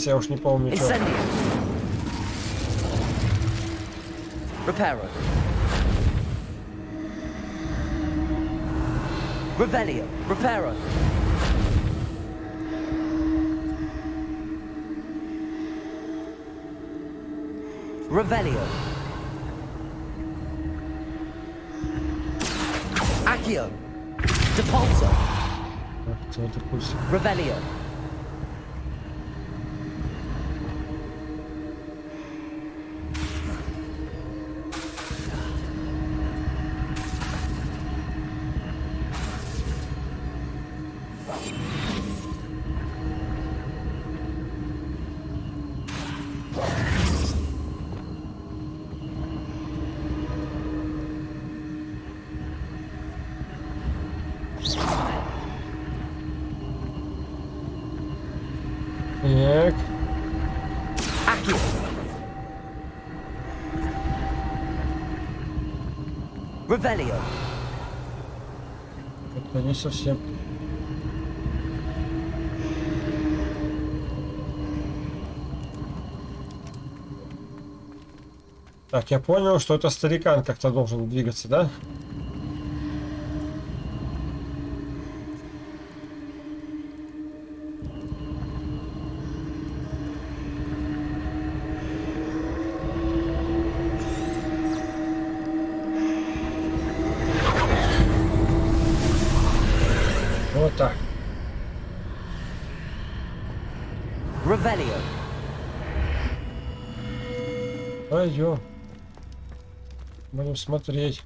A: здесь я уж не помню, что.
B: Incendio. Reparo. Revelio. Reparo. Revelio. Accio. Depulso.
A: Кто это пусть?
B: Revelio.
A: Совсем. Так, я понял, что это старикан как-то должен двигаться, да? Вот Будем смотреть.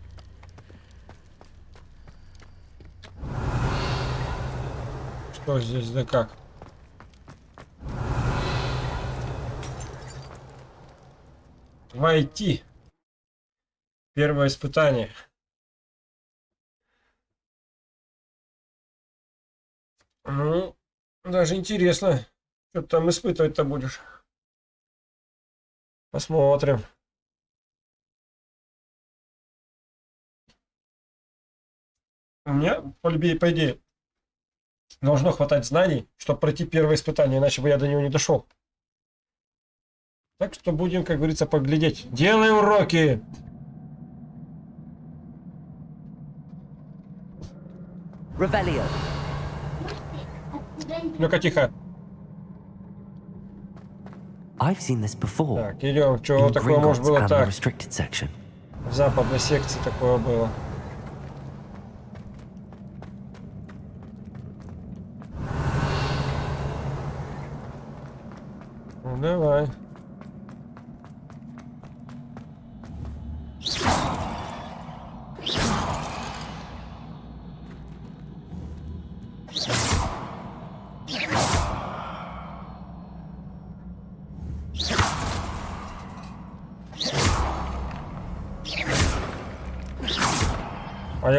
A: Что здесь да как? Войти. Первое испытание. Ну, даже интересно, что ты там испытывать-то будешь. Посмотрим. Меня, по, любви- по идее, должно хватать знаний, чтобы пройти первое испытание, иначе бы я до него не дошел. Так что будем, как говорится, поглядеть. Делай уроки!
B: Revelio.
A: Ну-ка, тихо.
B: I've seen this before.
A: Так, идем. Чего такое может было так? В западной секции такое было.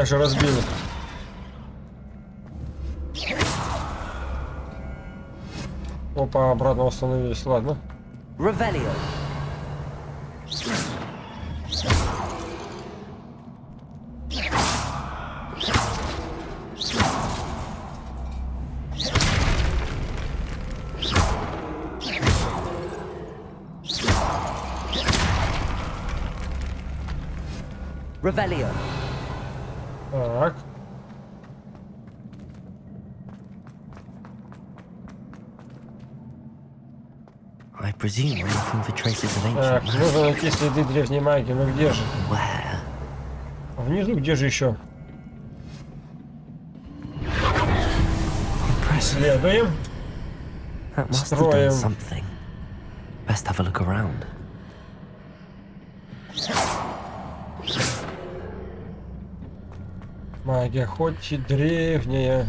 A: Же разбил. их. Опа, обратно восстановились. Ладно.
B: Revelio.
A: Так, нужно найти следы древней магии. Ну где же? А внизу где же еще? Следуем. Строим.
B: Best have a look around.
A: Магия хоть и древняя.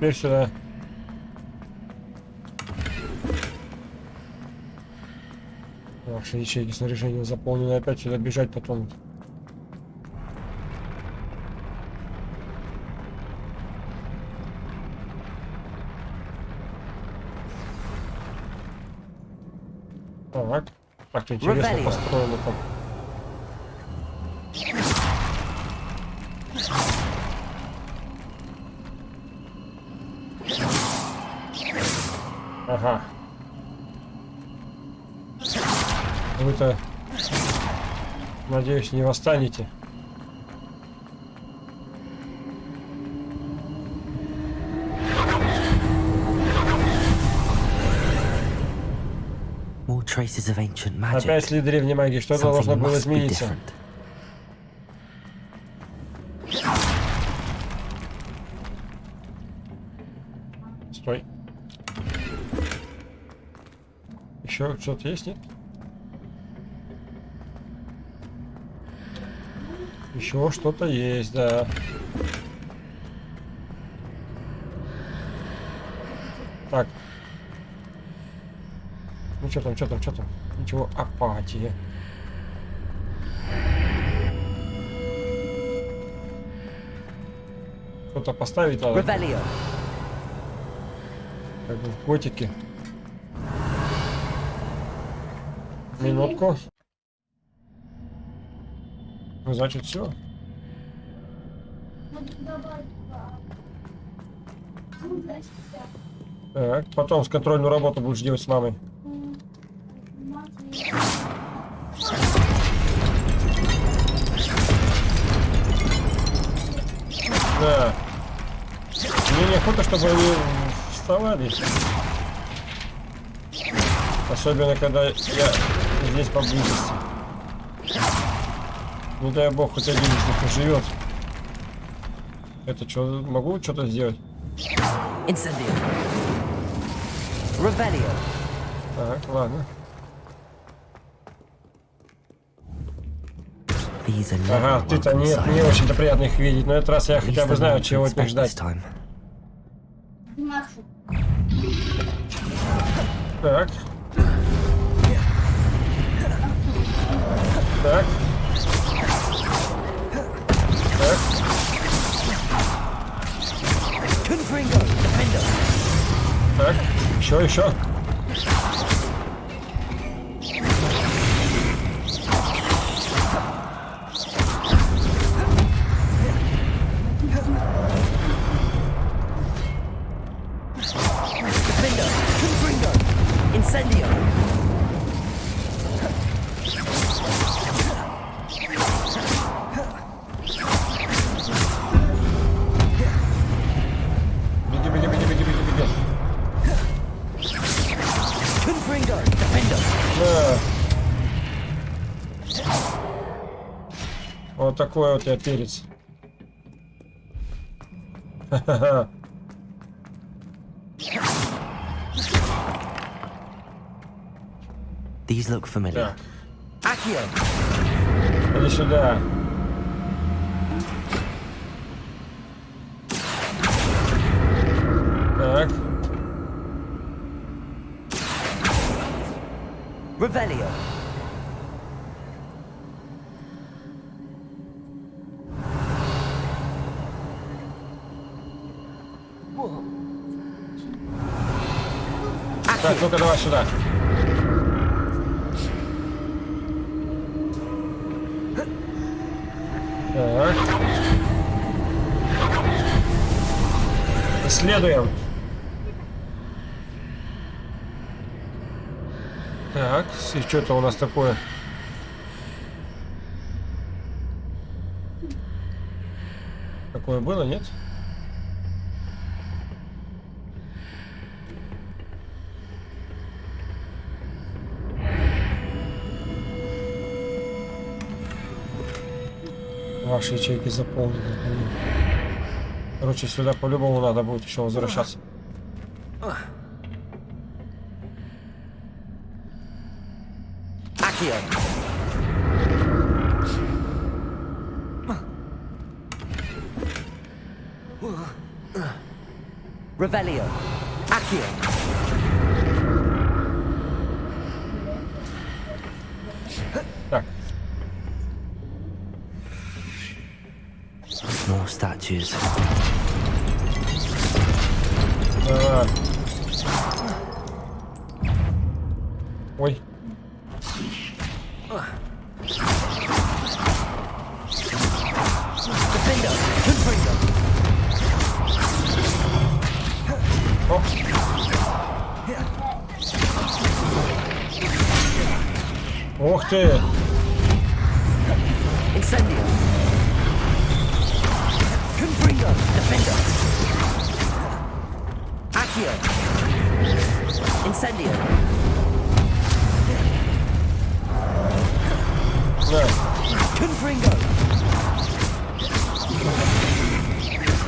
A: Теперь сюда. Ваши ячейки снаряжения заполнены. Опять сюда бежать потом. Так. Так интересно построено там. Ага. Вы-то, надеюсь, не восстанете. Опять следы древней магии. Что-то должно было измениться.
B: different.
A: Стой. Еще что-то есть, нет? Еще что-то есть, да. Так. Ну что там, что там, что там? Ничего, апатия. Что-то поставить надо. Как бы в котике. Минутку. Ну, значит, все. Так, потом с контрольную работу будешь делать с мамой. Да. Мне неохота, чтобы они вставали. Особенно, когда я здесь поблизости. Не дай бог, хоть один из них живет. Это что, могу что-то сделать?
B: Incendio. Revelio.
A: Так, ладно. Ага, ты-то не
B: sights.
A: очень-то приятно их видеть, но этот раз я хотя бы знаю, чего от них ждать. Так. Такой вот я перец. Ха-ха-ха.
H: These look familiar.
A: Так,
B: Accio.
A: иди сюда. Ну-ка давай сюда. Так. Исследуем. Так, и что это у нас такое? Такое было, нет? Ваши ячейки заполнены. Короче, сюда по-любому надо будет еще возвращаться. О. Ух ты!
B: Incendio. Confringo. Defendo. Accio. Incendio.
A: Да.
B: Confringo.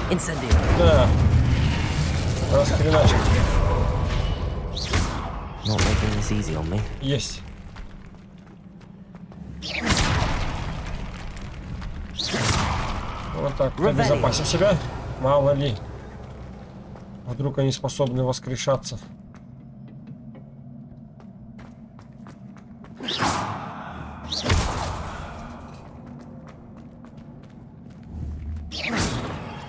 B: Incendio.
A: Да.
H: Me.
A: Есть. Вот так. Обезопасим себя. Мало ли. Вдруг они способны воскрешаться.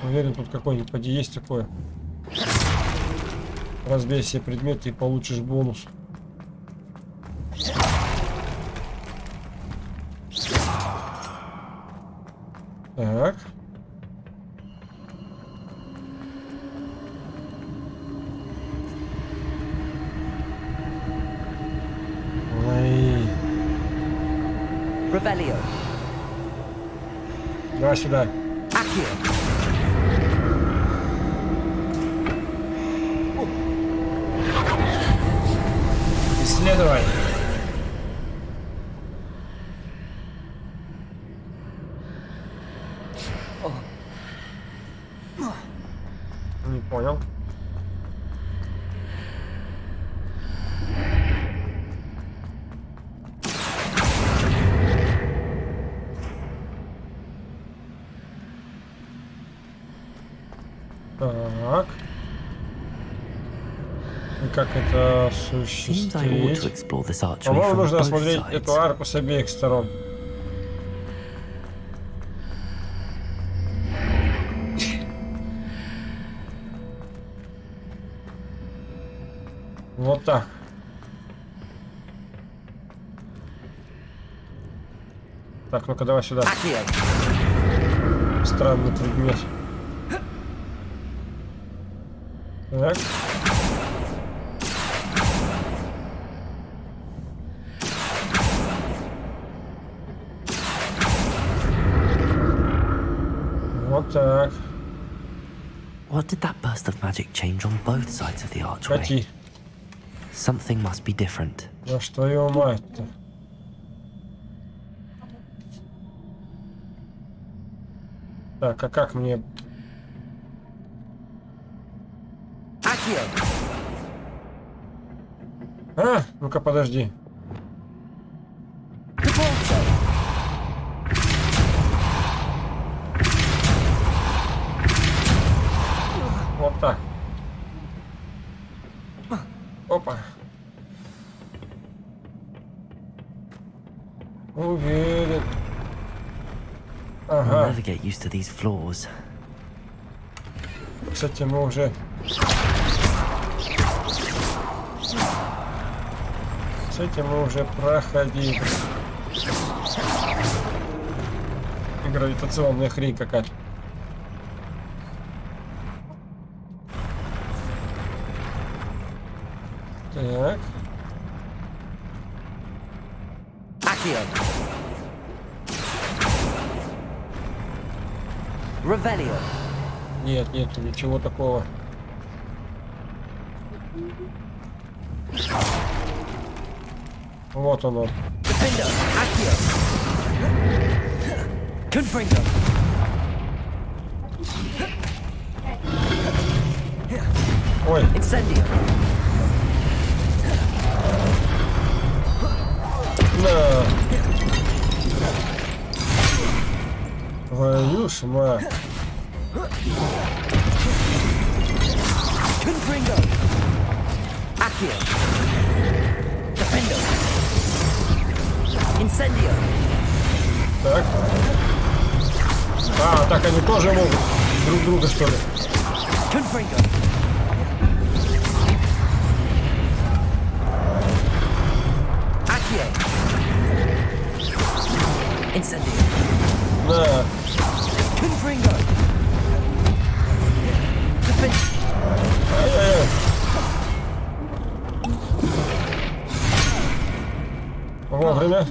A: Уверен, тут какой-нибудь поди есть такое. Разбей все предметы и получишь бонус. Так. Ой. Давай сюда.
B: Accio.
A: Исследовай. Не понял. Так. И как это
H: Seems I ought to
A: осуществить?
H: explore this archway
A: По-моему,
H: from
A: нужно осмотреть эту арку с обеих сторон. Вот так. Так, ну-ка давай сюда. Странный предмет. Так.
H: What did that burst of magic change on both sides of the archway?
A: Кати.
H: Something must be different.
A: Да что его мать-то? Так, а как мне... А, ну-ка подожди.
B: Used to these floors.
A: Кстати, мы уже... С этим мы уже проходили. Гравитационная хрень какая-то. Так.
B: Accio! Revelio!
A: Нет, нет, ничего такого. Вот!
B: Confringo!
A: Ой, на. Твою ж мать.
B: Confringo! Accio! Defendo! Incendio!
A: Так. А, так они тоже могут друг друга, что ли?
B: Confringo! Accio! Incendio!
A: На. Вовремя.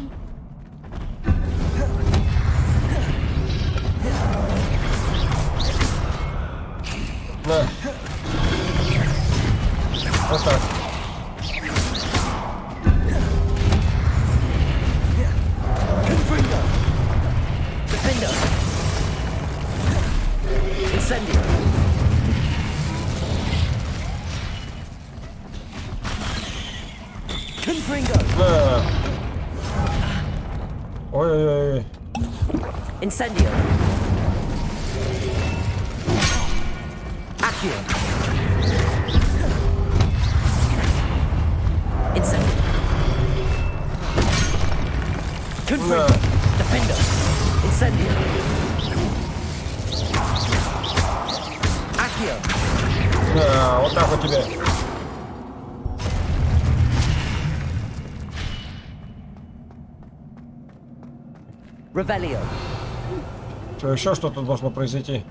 A: Что, еще что-то должно произойти?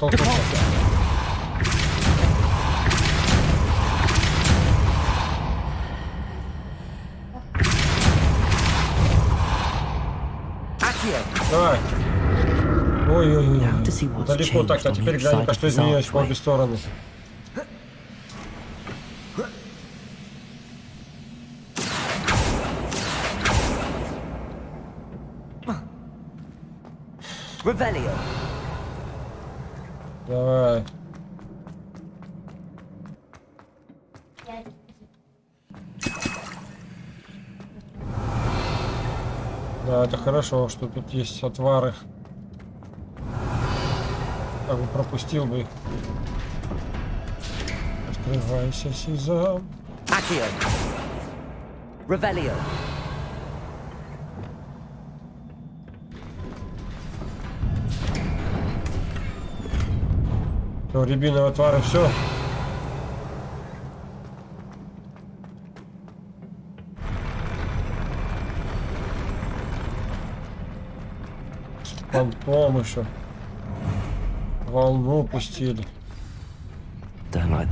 A: Надо!
B: Accio!
A: Давай. Ой-ой-ой.
B: Now to see what's
A: Далеко так,
B: changed
A: а
B: on
A: Давай. Да, это хорошо, что тут есть отвары. Так бы пропустил бы. Открывайся, Сезам.
B: Акио. Ревелио.
A: Что, рябиновые отвары, все? Понтом еще. Волну пустили.
B: Don't like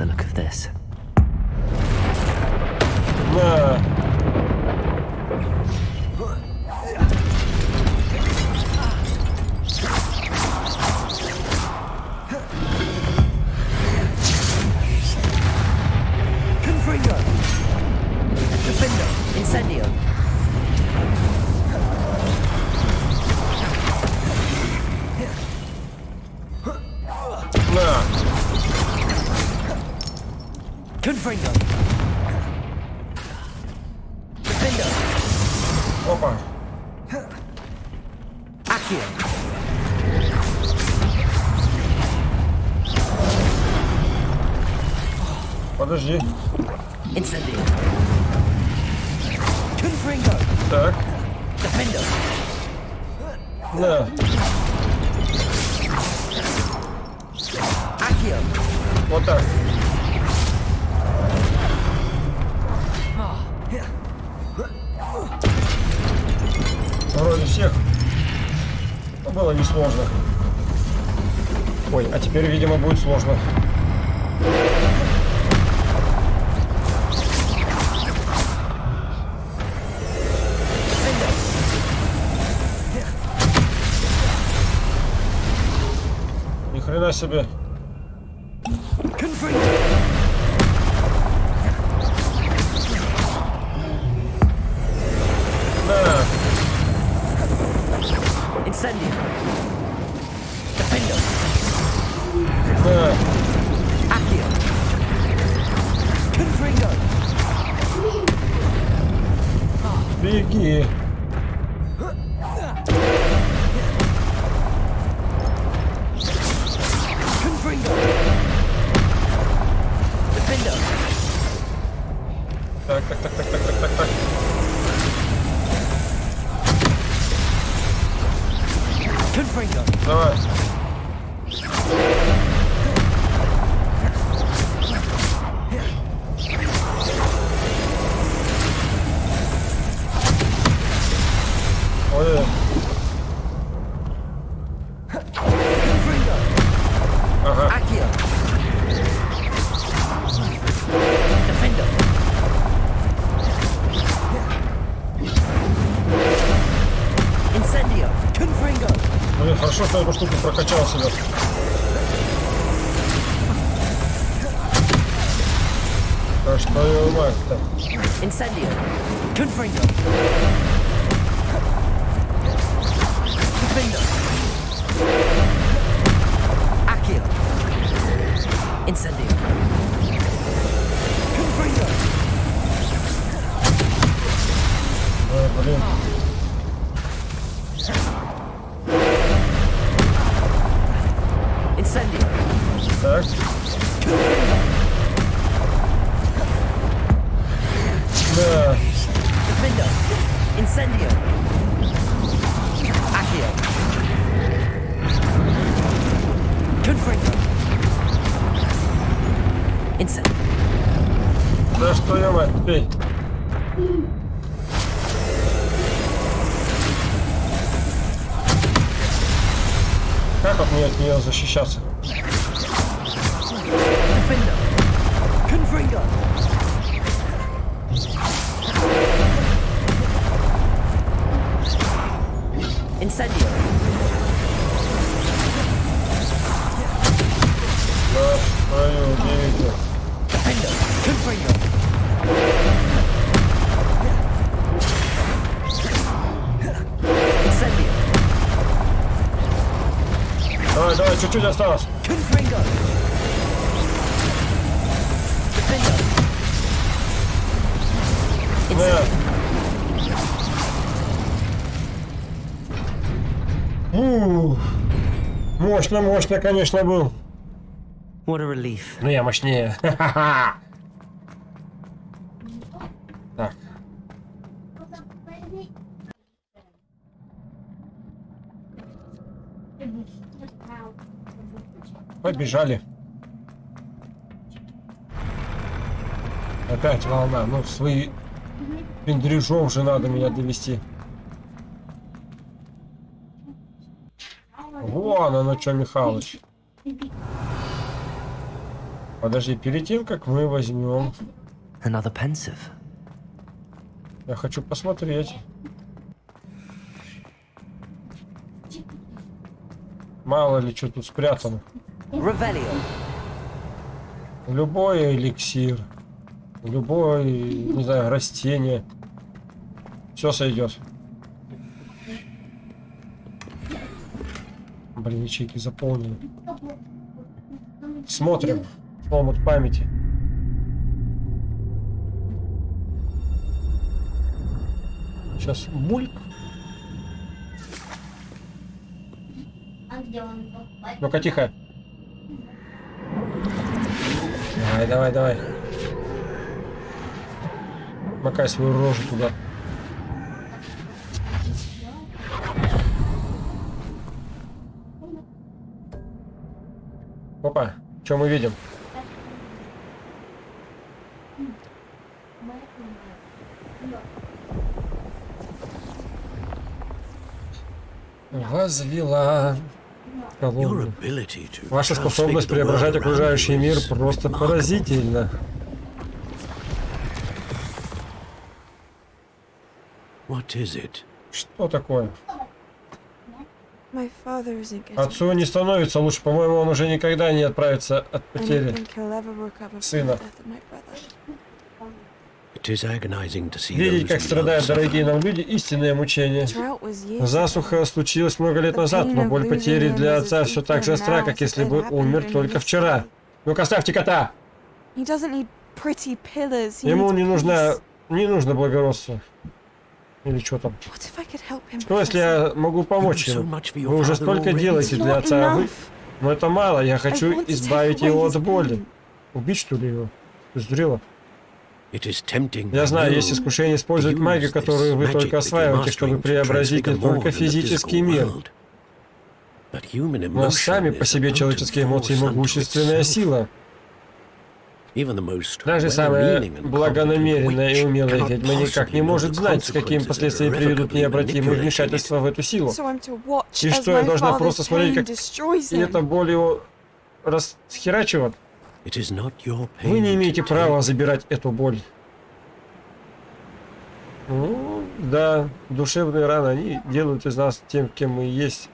A: sobie. Confirm. чуть-чуть осталось. Да. Ух. Мощно, мощно, конечно, был.
B: Но
A: ну, я мощнее. Ха-ха-ха. Побежали. Опять волна. Ну, свои пендрежом же надо меня довести. Вон оно что, Михалыч. Подожди, перед тем, как мы возьмем,
B: Another pensive.
A: я хочу посмотреть. Мало ли что тут спрятано. Любой эликсир, любой, не знаю, растение. Все сойдет. Блин, ячейки заполнены. Смотрим. Омут памяти. Сейчас бульк. Ну-ка, тихо. Давай, давай, давай. Макай свою рожу туда. Опа, что мы видим?
D: Your
A: колонну. Ваша способность преображать окружающий мир просто
D: it?
A: Что такое? Отцу не становится лучше. По-моему, он уже никогда не отправится от потери. Сына.
G: death of my brother.
D: It is agonizing to see
A: Видеть, как страдают дорогие нам люди, истинное мучение. Засуха случилась много лет назад, но боль потери для отца все так же остра, как если бы умер только вчера. Ну-ка, ставьте кота! Ему не нужно, не нужно благородство. Или что там? Что если я могу помочь ему? Вы уже столько делаете для отца, а вы... Но это мало, я хочу избавить его от боли. Убить, что ли, его? Сдурела?
D: It is tempting,
A: Я знаю, есть искушение использовать
D: to
A: магию,
D: use
A: которую вы только
D: magic that you're
A: осваиваете, чтобы преобразить не только физический мир.
D: world. But human
A: Но сами по себе человеческие эмоции могущественная сила.
D: Even the most
A: Даже самая благонамеренная и умелая ведьма никак не может знать, с какими последствиями приведут необратимые вмешательства в эту силу.
G: So I'm to watch
A: И
G: as
A: что, я
G: my
A: должна просто смотреть, как
G: destroys
A: И
G: him.
A: эта боль Вы не имеете права забирать эту боль. Ну, да, душевные раны, они делают из нас тем, кем мы есть.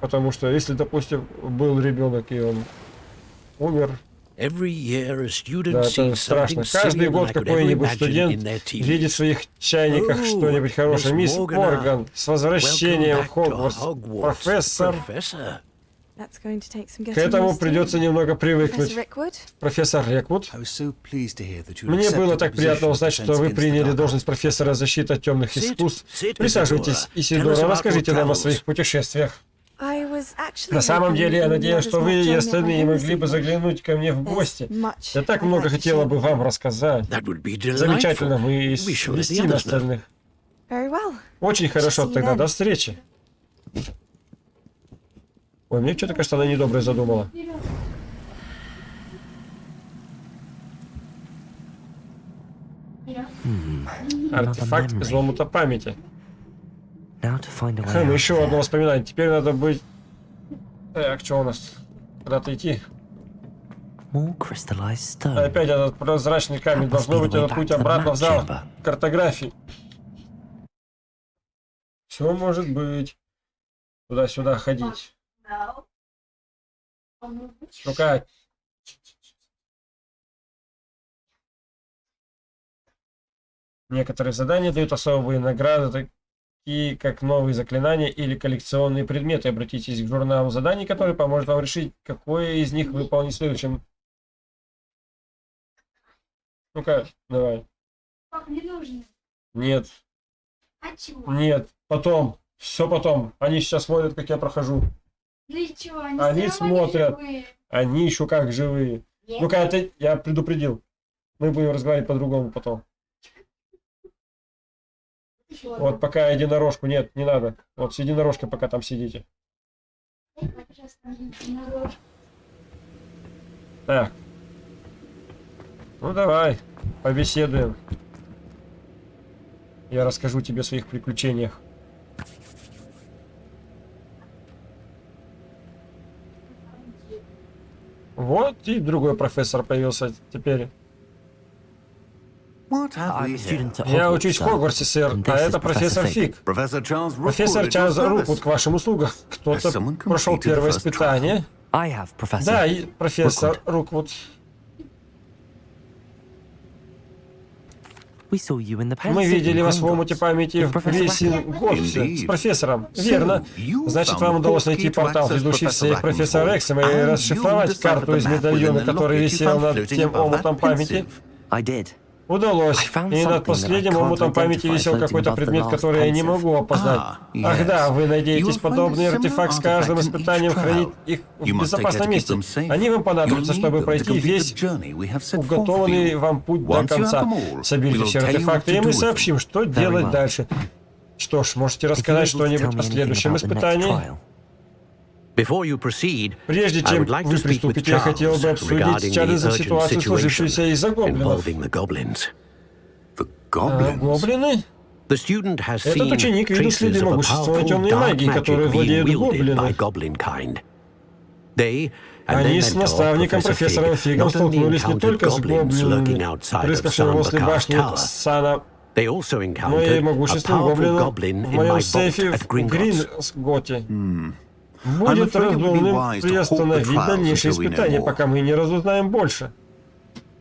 A: Потому что если, допустим, был ребенок и он умер, да, это страшно. Каждый год какой-нибудь студент видит в своих чайниках что-нибудь хорошее. Мисс Морган, с возвращением в Хогвартс. Профессор, к этому придется немного
G: Professor
A: привыкнуть.
G: Rickwood,
A: Профессор Реквуд.
H: I was so pleased to hear that you
A: Мне
H: accepted
A: было так приятно узнать, что вы приняли должность профессора защиты от темных
D: Sit,
A: искусств.
D: sit,
A: Присаживайтесь, Исидора, расскажите нам о своих путешествиях.
G: I was actually
A: На самом деле, я надеюсь, что вы
G: much
A: и остальные могли бы заглянуть ко мне в гости. Я так много хотела бы вам рассказать. Замечательно, мы
D: know.
A: остальных.
G: Very well.
A: Очень хорошо,
G: See you
A: тогда
G: then.
A: до встречи. Ой, мне что-то кажется, она недоброе задумала. Артефакт
B: memory.
A: из омута памяти. Хм, еще одно воспоминание. Теперь надо быть... Так, что у нас? Куда-то идти. Опять этот прозрачный камень. Должно быть этот путь обратно в зал картографии. Все может быть. Туда-сюда ходить. Ну-ка. Некоторые задания дают особые награды, такие как новые заклинания или коллекционные предметы. Обратитесь к журналу заданий, который поможет вам решить, какое из них выполнить следующим. Ну-ка, давай. Нет.
I: А чего?
A: Нет, потом. Все потом. Они сейчас смотрят, как я прохожу.
I: Ну и чего? Они,
A: Они смотрят.
I: живые.
A: Они еще как живые.
I: Нет.
A: Ну-ка, ты, я предупредил. Мы будем разговаривать по-другому потом.
I: Чего?
A: Вот пока единорожку. Нет, не надо. Вот с единорожкой пока там сидите.
I: Так.
A: Ну давай, побеседуем. Я расскажу тебе о своих приключениях. Вот и другой профессор появился теперь. Я учусь в Хогвартсе, сэр, а это профессор Фиг. Профессор Чарльз. Руквуд к вашим услугам. Кто-то прошел первое испытание. Да, и профессор Руквуд.
B: We saw you in the
A: Мы видели
B: in
A: вас в омуте памяти в
H: Indeed.
A: с профессором. Верно.
H: you
A: Значит,
H: found
A: вам
H: the
A: удалось найти портал, ведущий в сейф профессора Рексома, и расшифровать карту из медальона, который висел над тем омутом памяти. Удалось. И над последним омутом памяти висел какой-то предмет, который я не могу опознать.
H: Ah,
A: Ах да, вы надеетесь подобный артефакт с каждым испытанием хранить их в безопасном месте. Они вам понадобятся, чтобы пройти весь уготованный вам путь до конца. Соберите все артефакты, и мы сообщим, что делать дальше. Что ж, можете рассказать что-нибудь о следующем испытании?
B: Trial.
D: Before you proceed,
A: Прежде
D: I
A: чем
D: would like
A: вы
D: to speak with
A: приступите, я хотел бы
D: Charles
A: обсудить
D: regarding
A: с
D: the
A: Чарльзом
D: urgent
A: ситуацию, сложившуюся
D: situation
A: из-за гоблинов.
D: involving the goblins.
H: The
A: А,
H: goblins.
A: гоблины?
D: The student has
A: Этот
D: seen
A: ученик видел
D: traces
A: следы
D: of a
A: могущественной
D: powerful
A: темной
D: dark
A: магии, которой
D: magic being
A: владеют
D: wielded
A: гоблины.
D: by goblin kind. They and their
A: Они с
D: mentor,
A: наставником
D: Professor
A: профессором
D: Fig,
A: Фигом
D: not only
A: столкнулись не
D: encountered
A: только с
D: goblins lurking
A: гоблинами,
D: outside of
A: рыскавшими возле
D: Sunbakar
A: башни
D: Tower,
A: Сана,
D: they also
A: но и
D: encountered a
A: могущественным
D: powerful
A: гоблином
D: goblin
A: в
D: in my
A: моем
D: vault
A: сейфе
D: at
A: в
D: Gringotts.
A: Будет разумным приостановить дальнейшие испытания, пока мы не разузнаем больше.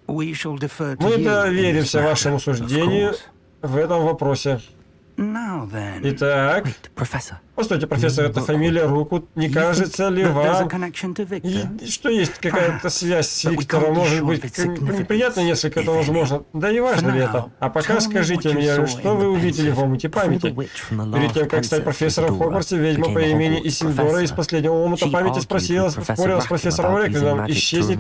A: Мы доверимся вашему суждению в этом вопросе. Итак, постойте, профессор, это фамилия Руку. Не кажется ли вам, и- что есть какая-то связь с Виктором? Может быть, неприятно несколько, это возможно. Да и важно ли это? А пока скажите мне, что вы увидели в омуте памяти? Перед тем, как стать профессором в Хогвартсе, ведьма по имени Исильдора из последнего омута памяти спросила, спорила с профессором
B: to
A: исчезнет.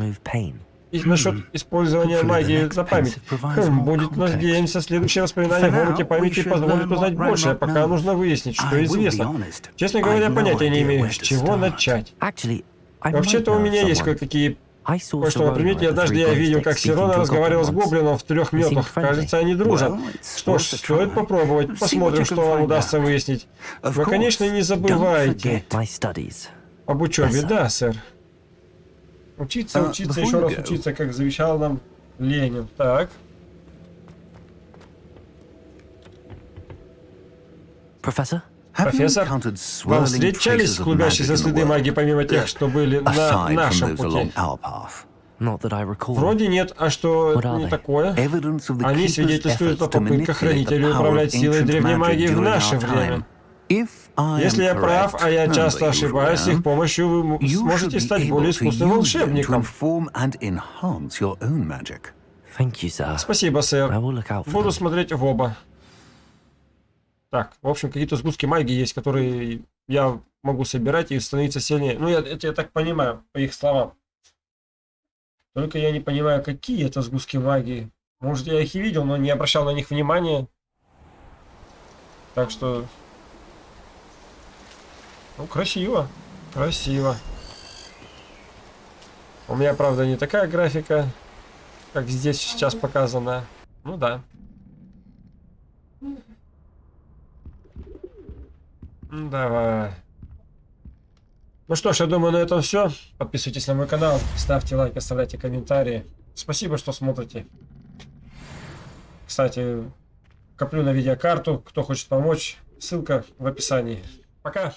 A: И насчет использования
H: Hopefully the
A: магии
H: next
A: за память. Хм, будет, надеемся, следующее воспоминание в
H: now,
A: памяти позволит узнать больше, а пока нужно выяснить, что известно. Честно говоря, понятия не имею, с чего начать. Вообще-то у меня есть кое-какие кое-что на примете. Однажды я видел, как Сирона разговаривал с гоблином в трех
B: friendly.
A: Кажется, они дружат. Что ж, стоит попробовать. Посмотрим, что вам удастся выяснить. Вы, конечно, не забывайте об учебе, да, сэр. Учиться,
H: Uh,
A: учиться, еще раз учиться, как завещал нам Ленин. Так. Профессор,
H: encountered
A: Вам встречались клубящиеся следы магии, помимо тех, что были на нашем пути? Вроде нет, а что не такое? Они свидетельствуют о попытках хранителей управлять силой древней магии в наше время. Если я прав, а я часто ошибаюсь, их помощью вы сможете стать более искусным волшебником. Спасибо, сэр. Буду смотреть в оба. Так, в общем, какие-то сгустки магии есть, которые я могу собирать и становиться сильнее. Ну, я, это я так понимаю, по их словам. Только я не понимаю, какие это сгустки магии. Может, я их и видел, но не обращал на них внимания. Так что... Ну, красиво. Красиво. У меня, правда, не такая графика, как здесь сейчас показана. Ну да. М, Давай. Ну что ж, я думаю, на этом все. Подписывайтесь на мой канал, ставьте лайк, оставляйте комментарии. Спасибо, что смотрите. Кстати, коплю на видеокарту. Кто хочет помочь, ссылка в описании. Пока.